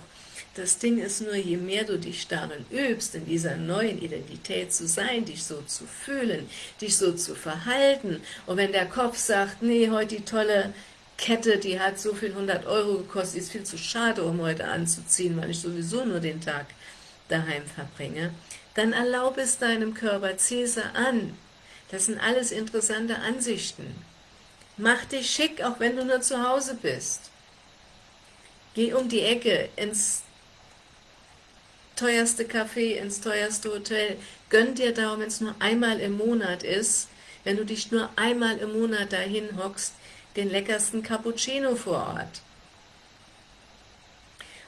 Das Ding ist nur, je mehr du dich darin übst, in dieser neuen Identität zu sein, dich so zu fühlen, dich so zu verhalten, und wenn der Kopf sagt, nee, heute die tolle Kette, die hat so viel 100 Euro gekostet, ist viel zu schade, um heute anzuziehen, weil ich sowieso nur den Tag daheim verbringe, dann erlaube es deinem Körper, Cäsar an. Das sind alles interessante Ansichten. Mach dich schick, auch wenn du nur zu Hause bist. Geh um die Ecke ins teuerste Café, ins teuerste Hotel. Gönn dir darum, wenn es nur einmal im Monat ist, wenn du dich nur einmal im Monat dahin hockst, den leckersten Cappuccino vor Ort.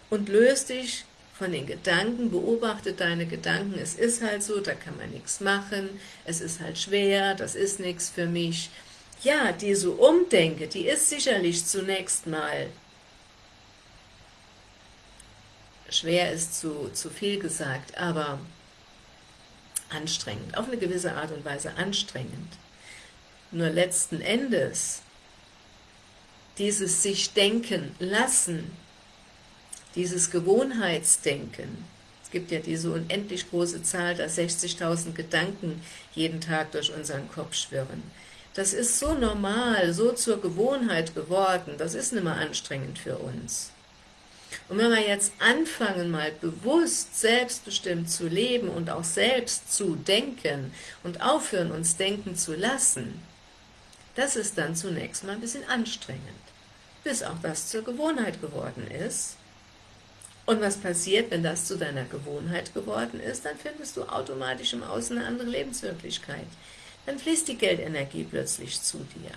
Und löst dich von den Gedanken, beobachte deine Gedanken, es ist halt so, da kann man nichts machen, es ist halt schwer, das ist nichts für mich. Ja, diese Umdenke, die ist sicherlich zunächst mal schwer ist zu, zu viel gesagt, aber anstrengend, auf eine gewisse Art und Weise anstrengend. Nur letzten Endes, dieses sich denken lassen, dieses Gewohnheitsdenken, es gibt ja diese unendlich große Zahl, dass 60.000 Gedanken jeden Tag durch unseren Kopf schwirren. Das ist so normal, so zur Gewohnheit geworden, das ist nicht mehr anstrengend für uns. Und wenn wir jetzt anfangen, mal bewusst selbstbestimmt zu leben und auch selbst zu denken und aufhören, uns denken zu lassen, das ist dann zunächst mal ein bisschen anstrengend, bis auch das zur Gewohnheit geworden ist und was passiert, wenn das zu deiner Gewohnheit geworden ist? Dann findest du automatisch im Außen eine andere Lebenswirklichkeit. Dann fließt die Geldenergie plötzlich zu dir.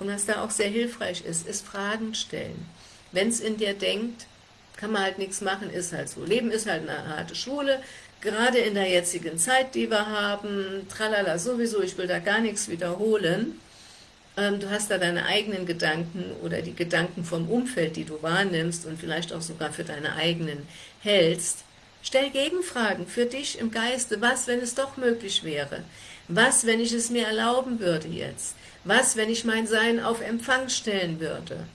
Und was da auch sehr hilfreich ist, ist Fragen stellen. Wenn es in dir denkt, kann man halt nichts machen, ist halt so. Leben ist halt eine harte Schule, gerade in der jetzigen Zeit, die wir haben, tralala sowieso, ich will da gar nichts wiederholen, du hast da deine eigenen Gedanken oder die Gedanken vom Umfeld, die du wahrnimmst und vielleicht auch sogar für deine eigenen hältst. Stell Gegenfragen für dich im Geiste. Was, wenn es doch möglich wäre? Was, wenn ich es mir erlauben würde jetzt? Was, wenn ich mein Sein auf Empfang stellen würde?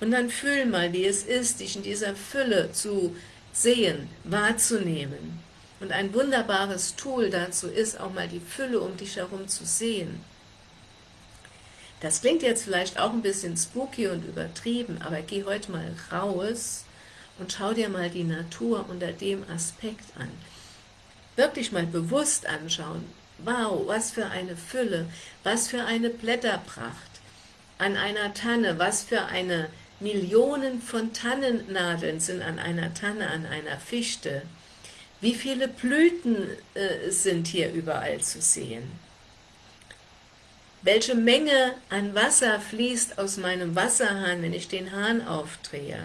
Und dann fühl mal, wie es ist, dich in dieser Fülle zu sehen, wahrzunehmen. Und ein wunderbares Tool dazu ist, auch mal die Fülle um dich herum zu sehen Das klingt jetzt vielleicht auch ein bisschen spooky und übertrieben, aber geh heute mal raus und schau dir mal die Natur unter dem Aspekt an. Wirklich mal bewusst anschauen. Wow, was für eine Fülle, was für eine Blätterpracht an einer Tanne, was für eine Millionen von Tannennadeln sind an einer Tanne, an einer Fichte. Wie viele Blüten äh, sind hier überall zu sehen? Welche Menge an Wasser fließt aus meinem Wasserhahn, wenn ich den Hahn aufdrehe?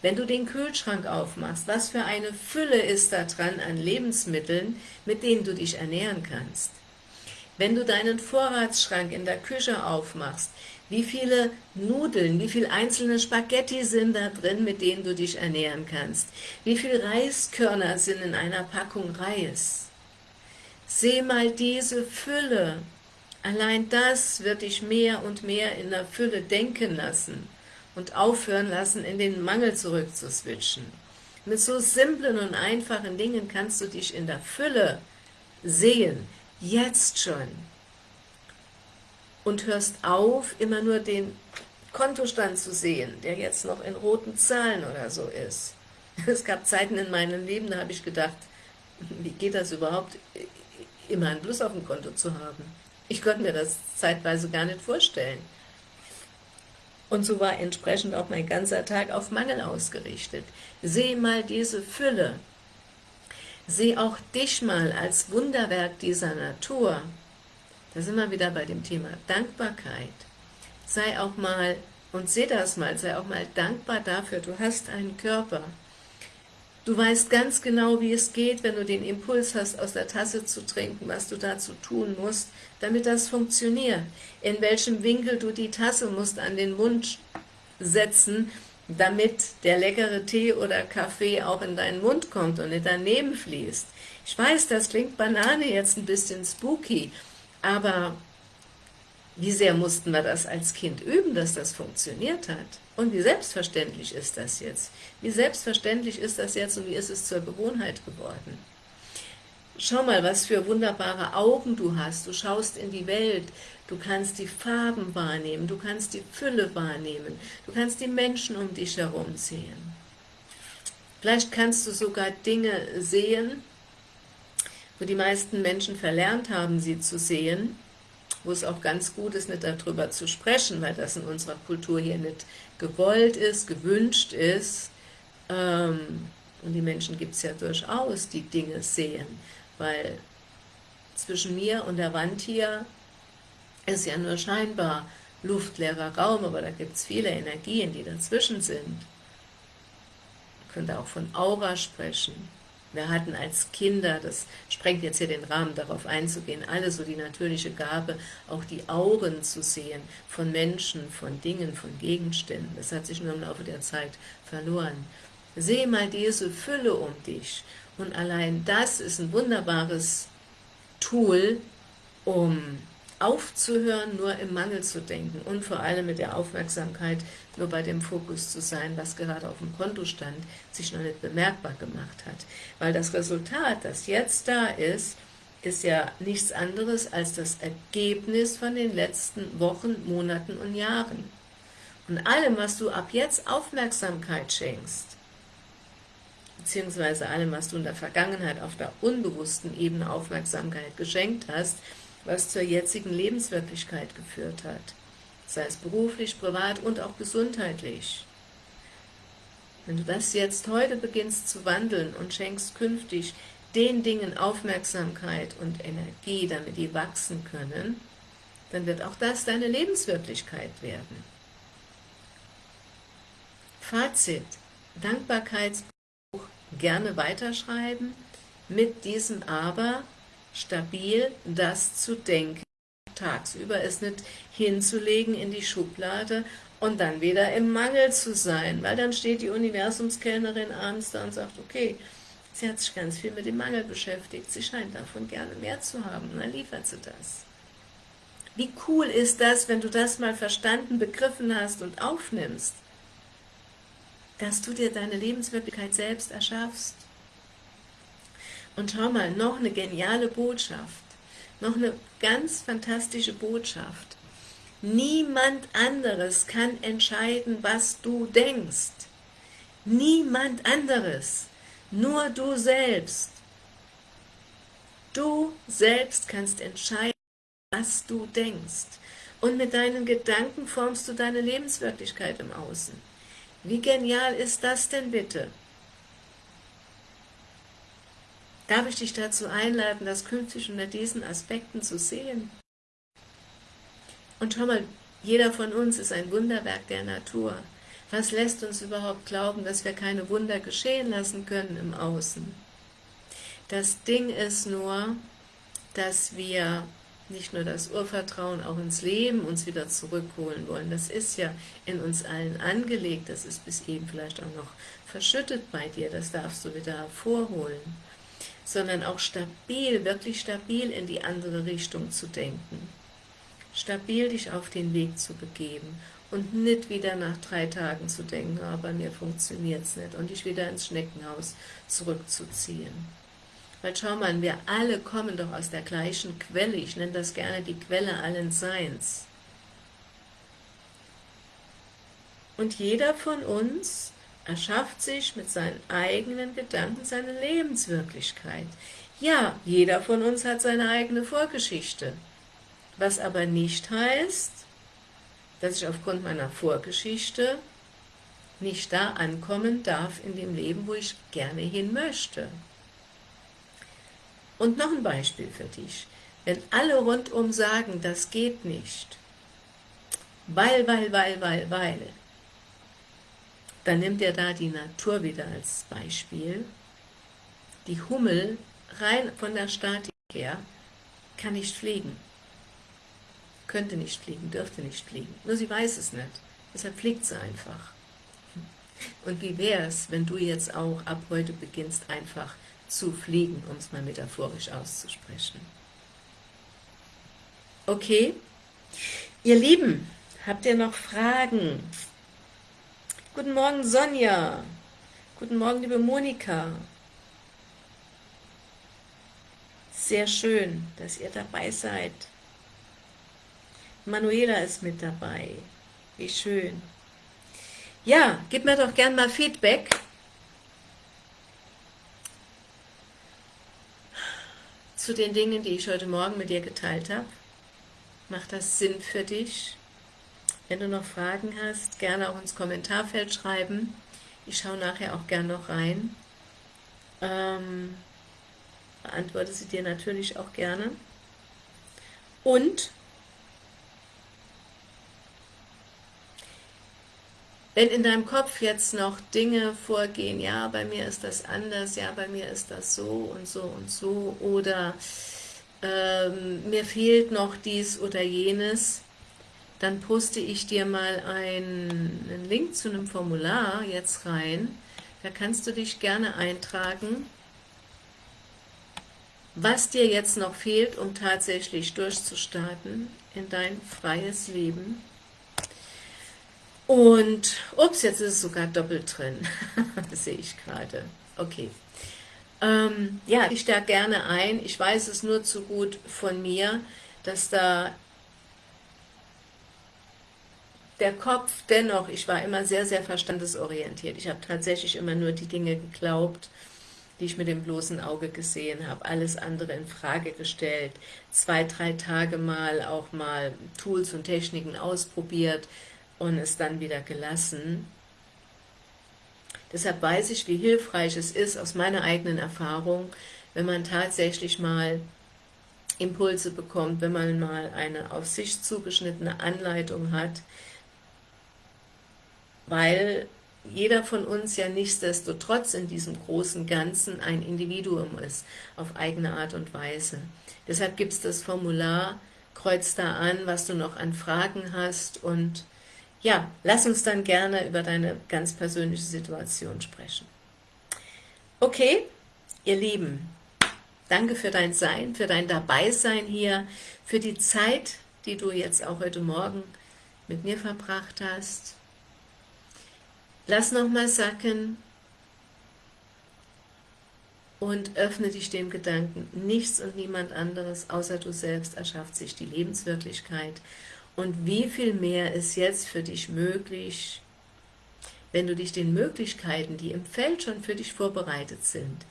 Wenn du den Kühlschrank aufmachst, was für eine Fülle ist da dran an Lebensmitteln, mit denen du dich ernähren kannst? Wenn du deinen Vorratsschrank in der Küche aufmachst, wie viele Nudeln, wie viele einzelne Spaghetti sind da drin, mit denen du dich ernähren kannst? Wie viele Reiskörner sind in einer Packung Reis? Seh mal diese Fülle. Allein das wird dich mehr und mehr in der Fülle denken lassen und aufhören lassen, in den Mangel zurückzuswitchen. Mit so simplen und einfachen Dingen kannst du dich in der Fülle sehen, jetzt schon und hörst auf, immer nur den Kontostand zu sehen, der jetzt noch in roten Zahlen oder so ist. Es gab Zeiten in meinem Leben, da habe ich gedacht, wie geht das überhaupt, immer ein Plus auf dem Konto zu haben? Ich konnte mir das zeitweise gar nicht vorstellen. Und so war entsprechend auch mein ganzer Tag auf Mangel ausgerichtet. Seh mal diese Fülle. Seh auch dich mal als Wunderwerk dieser Natur. Da sind wir wieder bei dem Thema Dankbarkeit. Sei auch mal, und seh das mal, sei auch mal dankbar dafür, du hast einen Körper. Du weißt ganz genau, wie es geht, wenn du den Impuls hast, aus der Tasse zu trinken, was du dazu tun musst, damit das funktioniert. In welchem Winkel du die Tasse musst an den Mund setzen, damit der leckere Tee oder Kaffee auch in deinen Mund kommt und nicht daneben fließt. Ich weiß, das klingt Banane jetzt ein bisschen spooky, aber wie sehr mussten wir das als Kind üben, dass das funktioniert hat? Und wie selbstverständlich ist das jetzt? Wie selbstverständlich ist das jetzt und wie ist es zur Gewohnheit geworden? Schau mal, was für wunderbare Augen du hast. Du schaust in die Welt, du kannst die Farben wahrnehmen, du kannst die Fülle wahrnehmen, du kannst die Menschen um dich herum sehen. Vielleicht kannst du sogar Dinge sehen, wo die meisten Menschen verlernt haben, sie zu sehen, wo es auch ganz gut ist, nicht darüber zu sprechen, weil das in unserer Kultur hier nicht gewollt ist, gewünscht ist. Ähm, und die Menschen gibt es ja durchaus, die Dinge sehen, weil zwischen mir und der Wand hier ist ja nur scheinbar luftleerer Raum, aber da gibt es viele Energien, die dazwischen sind. Man könnte auch von Aura sprechen. Wir hatten als Kinder, das sprengt jetzt hier den Rahmen, darauf einzugehen, alle so die natürliche Gabe, auch die Auren zu sehen, von Menschen, von Dingen, von Gegenständen. Das hat sich nur im Laufe der Zeit verloren. Sehe mal diese Fülle um dich. Und allein das ist ein wunderbares Tool, um aufzuhören, nur im Mangel zu denken und vor allem mit der Aufmerksamkeit nur bei dem Fokus zu sein, was gerade auf dem Konto stand, sich noch nicht bemerkbar gemacht hat. Weil das Resultat, das jetzt da ist, ist ja nichts anderes als das Ergebnis von den letzten Wochen, Monaten und Jahren. Und allem, was du ab jetzt Aufmerksamkeit schenkst, beziehungsweise allem, was du in der Vergangenheit auf der unbewussten Ebene Aufmerksamkeit geschenkt hast, was zur jetzigen Lebenswirklichkeit geführt hat, sei es beruflich, privat und auch gesundheitlich. Wenn du das jetzt heute beginnst zu wandeln und schenkst künftig den Dingen Aufmerksamkeit und Energie, damit die wachsen können, dann wird auch das deine Lebenswirklichkeit werden. Fazit, Dankbarkeitsbuch gerne weiterschreiben, mit diesem Aber, stabil das zu denken, tagsüber es nicht hinzulegen in die Schublade und dann wieder im Mangel zu sein, weil dann steht die Universumskellnerin abends da und sagt, okay, sie hat sich ganz viel mit dem Mangel beschäftigt, sie scheint davon gerne mehr zu haben, dann liefert sie das. Wie cool ist das, wenn du das mal verstanden, begriffen hast und aufnimmst, dass du dir deine Lebenswirklichkeit selbst erschaffst. Und schau mal, noch eine geniale Botschaft, noch eine ganz fantastische Botschaft. Niemand anderes kann entscheiden, was du denkst. Niemand anderes, nur du selbst. Du selbst kannst entscheiden, was du denkst. Und mit deinen Gedanken formst du deine Lebenswirklichkeit im Außen. Wie genial ist das denn bitte? Darf ich dich dazu einladen, das künftig unter diesen Aspekten zu sehen? Und schau mal, jeder von uns ist ein Wunderwerk der Natur. Was lässt uns überhaupt glauben, dass wir keine Wunder geschehen lassen können im Außen? Das Ding ist nur, dass wir nicht nur das Urvertrauen auch ins Leben uns wieder zurückholen wollen. Das ist ja in uns allen angelegt, das ist bis eben vielleicht auch noch verschüttet bei dir, das darfst du wieder hervorholen. Sondern auch stabil, wirklich stabil in die andere Richtung zu denken. Stabil dich auf den Weg zu begeben und nicht wieder nach drei Tagen zu denken, aber bei mir funktioniert es nicht und dich wieder ins Schneckenhaus zurückzuziehen. Weil schau mal, wir alle kommen doch aus der gleichen Quelle, ich nenne das gerne die Quelle allen Seins. Und jeder von uns erschafft sich mit seinen eigenen Gedanken seine Lebenswirklichkeit. Ja, jeder von uns hat seine eigene Vorgeschichte, was aber nicht heißt, dass ich aufgrund meiner Vorgeschichte nicht da ankommen darf in dem Leben, wo ich gerne hin möchte. Und noch ein Beispiel für dich. Wenn alle rundum sagen, das geht nicht, weil, weil, weil, weil, weil, dann nimmt er da die Natur wieder als Beispiel. Die Hummel, rein von der Statik her, kann nicht fliegen. Könnte nicht fliegen, dürfte nicht fliegen. Nur sie weiß es nicht. Deshalb fliegt sie einfach. Und wie wäre es, wenn du jetzt auch ab heute beginnst, einfach zu fliegen, um es mal metaphorisch auszusprechen. Okay? Ihr Lieben, habt ihr noch Fragen? Guten Morgen Sonja. Guten Morgen liebe Monika. Sehr schön, dass ihr dabei seid. Manuela ist mit dabei. Wie schön. Ja, gib mir doch gern mal Feedback zu den Dingen, die ich heute Morgen mit dir geteilt habe. Macht das Sinn für dich? Wenn du noch Fragen hast, gerne auch ins Kommentarfeld schreiben. Ich schaue nachher auch gerne noch rein. Ähm, beantworte sie dir natürlich auch gerne. Und Wenn in deinem Kopf jetzt noch Dinge vorgehen, ja, bei mir ist das anders, ja, bei mir ist das so und so und so, oder ähm, mir fehlt noch dies oder jenes, dann poste ich dir mal einen, Link zu einem Formular jetzt rein. Da kannst du dich gerne eintragen, was dir jetzt noch fehlt, um tatsächlich durchzustarten in dein freies Leben und, ups, jetzt ist es sogar doppelt drin. das sehe ich gerade. Okay. Ähm, ja, ich da gerne ein. Ich weiß es nur zu gut von mir, dass da der Kopf dennoch, ich war immer sehr, sehr verstandesorientiert. Ich habe tatsächlich immer nur die Dinge geglaubt, die ich mit dem bloßen Auge gesehen habe, alles andere in Frage gestellt, zwei, drei Tage mal auch mal Tools und Techniken ausprobiert, und es dann wieder gelassen. Deshalb weiß ich, wie hilfreich es ist, aus meiner eigenen Erfahrung, wenn man tatsächlich mal Impulse bekommt, wenn man mal eine auf sich zugeschnittene Anleitung hat, weil jeder von uns ja nichtsdestotrotz in diesem großen Ganzen ein Individuum ist, auf eigene Art und Weise. Deshalb gibt es das Formular, kreuz da an, was du noch an Fragen hast und ja, lass uns dann gerne über deine ganz persönliche Situation sprechen. Okay, ihr Lieben, danke für dein Sein, für dein Dabeisein hier, für die Zeit, die du jetzt auch heute Morgen mit mir verbracht hast. Lass nochmal sacken und öffne dich dem Gedanken, nichts und niemand anderes außer du selbst erschafft sich die Lebenswirklichkeit Und wie viel mehr ist jetzt für dich möglich, wenn du dich den Möglichkeiten, die im Feld schon für dich vorbereitet sind,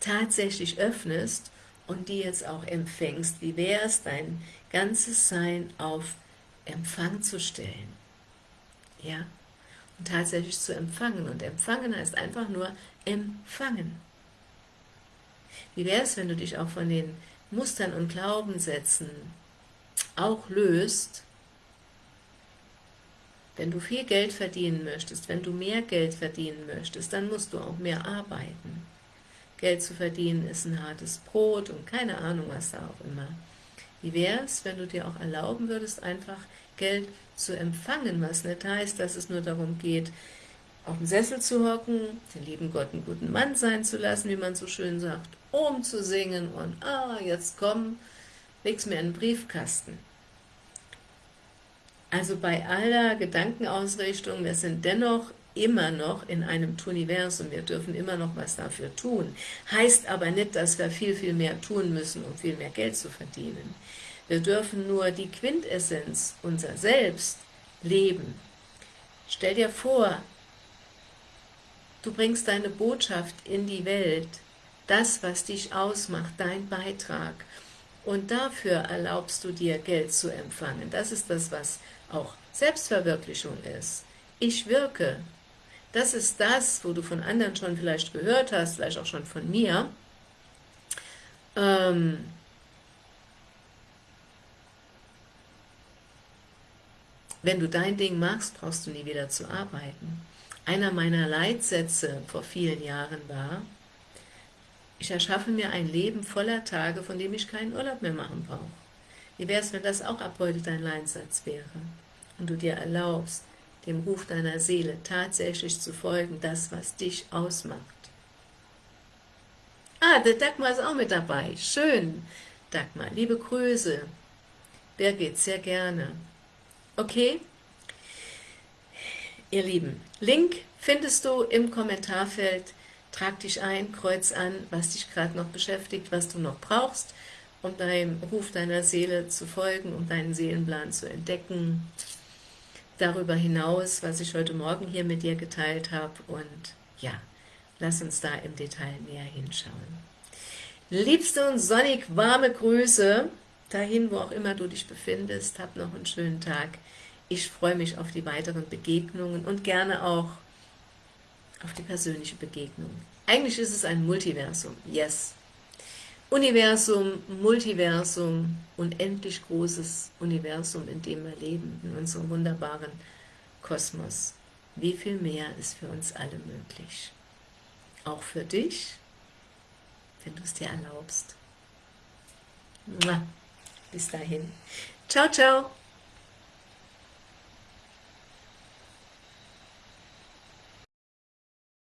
tatsächlich öffnest und die jetzt auch empfängst. Wie wäre es, dein ganzes Sein auf Empfang zu stellen? Ja, tatsächlich zu empfangen. Und empfangen heißt einfach nur empfangen. Wie wäre es, wenn du dich auch von den Mustern und Glaubenssätzen auch löst, wenn du viel Geld verdienen möchtest, wenn du mehr Geld verdienen möchtest, dann musst du auch mehr arbeiten. Geld zu verdienen ist ein hartes Brot und keine Ahnung, was da auch immer. Wie wäre es, wenn du dir auch erlauben würdest, einfach Geld zu empfangen, was nicht heißt, dass es nur darum geht, auf dem Sessel zu hocken, den lieben Gott einen guten Mann sein zu lassen, wie man so schön sagt, um zu singen und, ah, jetzt komm, leg's mir in den Briefkasten. Also bei aller Gedankenausrichtung, wir sind dennoch immer noch in einem Tuniversum, wir dürfen immer noch was dafür tun. Heißt aber nicht, dass wir viel, viel mehr tun müssen, um viel mehr Geld zu verdienen. Wir dürfen nur die Quintessenz, unser Selbst, leben. Stell dir vor, du bringst deine Botschaft in die Welt, das, was dich ausmacht, dein Beitrag, und dafür erlaubst du dir, Geld zu empfangen. Das ist das, was auch Selbstverwirklichung ist. Ich wirke, das ist das, wo du von anderen schon vielleicht gehört hast, vielleicht auch schon von mir. Ähm, wenn du dein Ding machst, brauchst du nie wieder zu arbeiten. Einer meiner Leitsätze vor vielen Jahren war, ich erschaffe mir ein Leben voller Tage, von dem ich keinen Urlaub mehr machen brauche. Wie wäre es, wenn das auch ab heute dein Leitsatz wäre und du dir erlaubst, dem Ruf deiner Seele tatsächlich zu folgen, das, was dich ausmacht. Ah, der Dagmar ist auch mit dabei. Schön, Dagmar. Liebe Grüße. Birgit, sehr gerne. Okay? Ihr Lieben, Link findest du im Kommentarfeld. Trag dich ein, kreuz an, was dich gerade noch beschäftigt, was du noch brauchst, um deinem Ruf deiner Seele zu folgen, um deinen Seelenplan zu entdecken darüber hinaus, was ich heute Morgen hier mit dir geteilt habe. Und ja, lass uns da im Detail näher hinschauen. Liebste und sonnig warme Grüße, dahin, wo auch immer du dich befindest. Hab noch einen schönen Tag. Ich freue mich auf die weiteren Begegnungen und gerne auch auf die persönliche Begegnung. Eigentlich ist es ein Multiversum, yes. Universum, Multiversum, unendlich großes Universum, in dem wir leben, in unserem wunderbaren Kosmos. Wie viel mehr ist für uns alle möglich? Auch für dich, wenn du es dir erlaubst. Bis dahin. Ciao, ciao.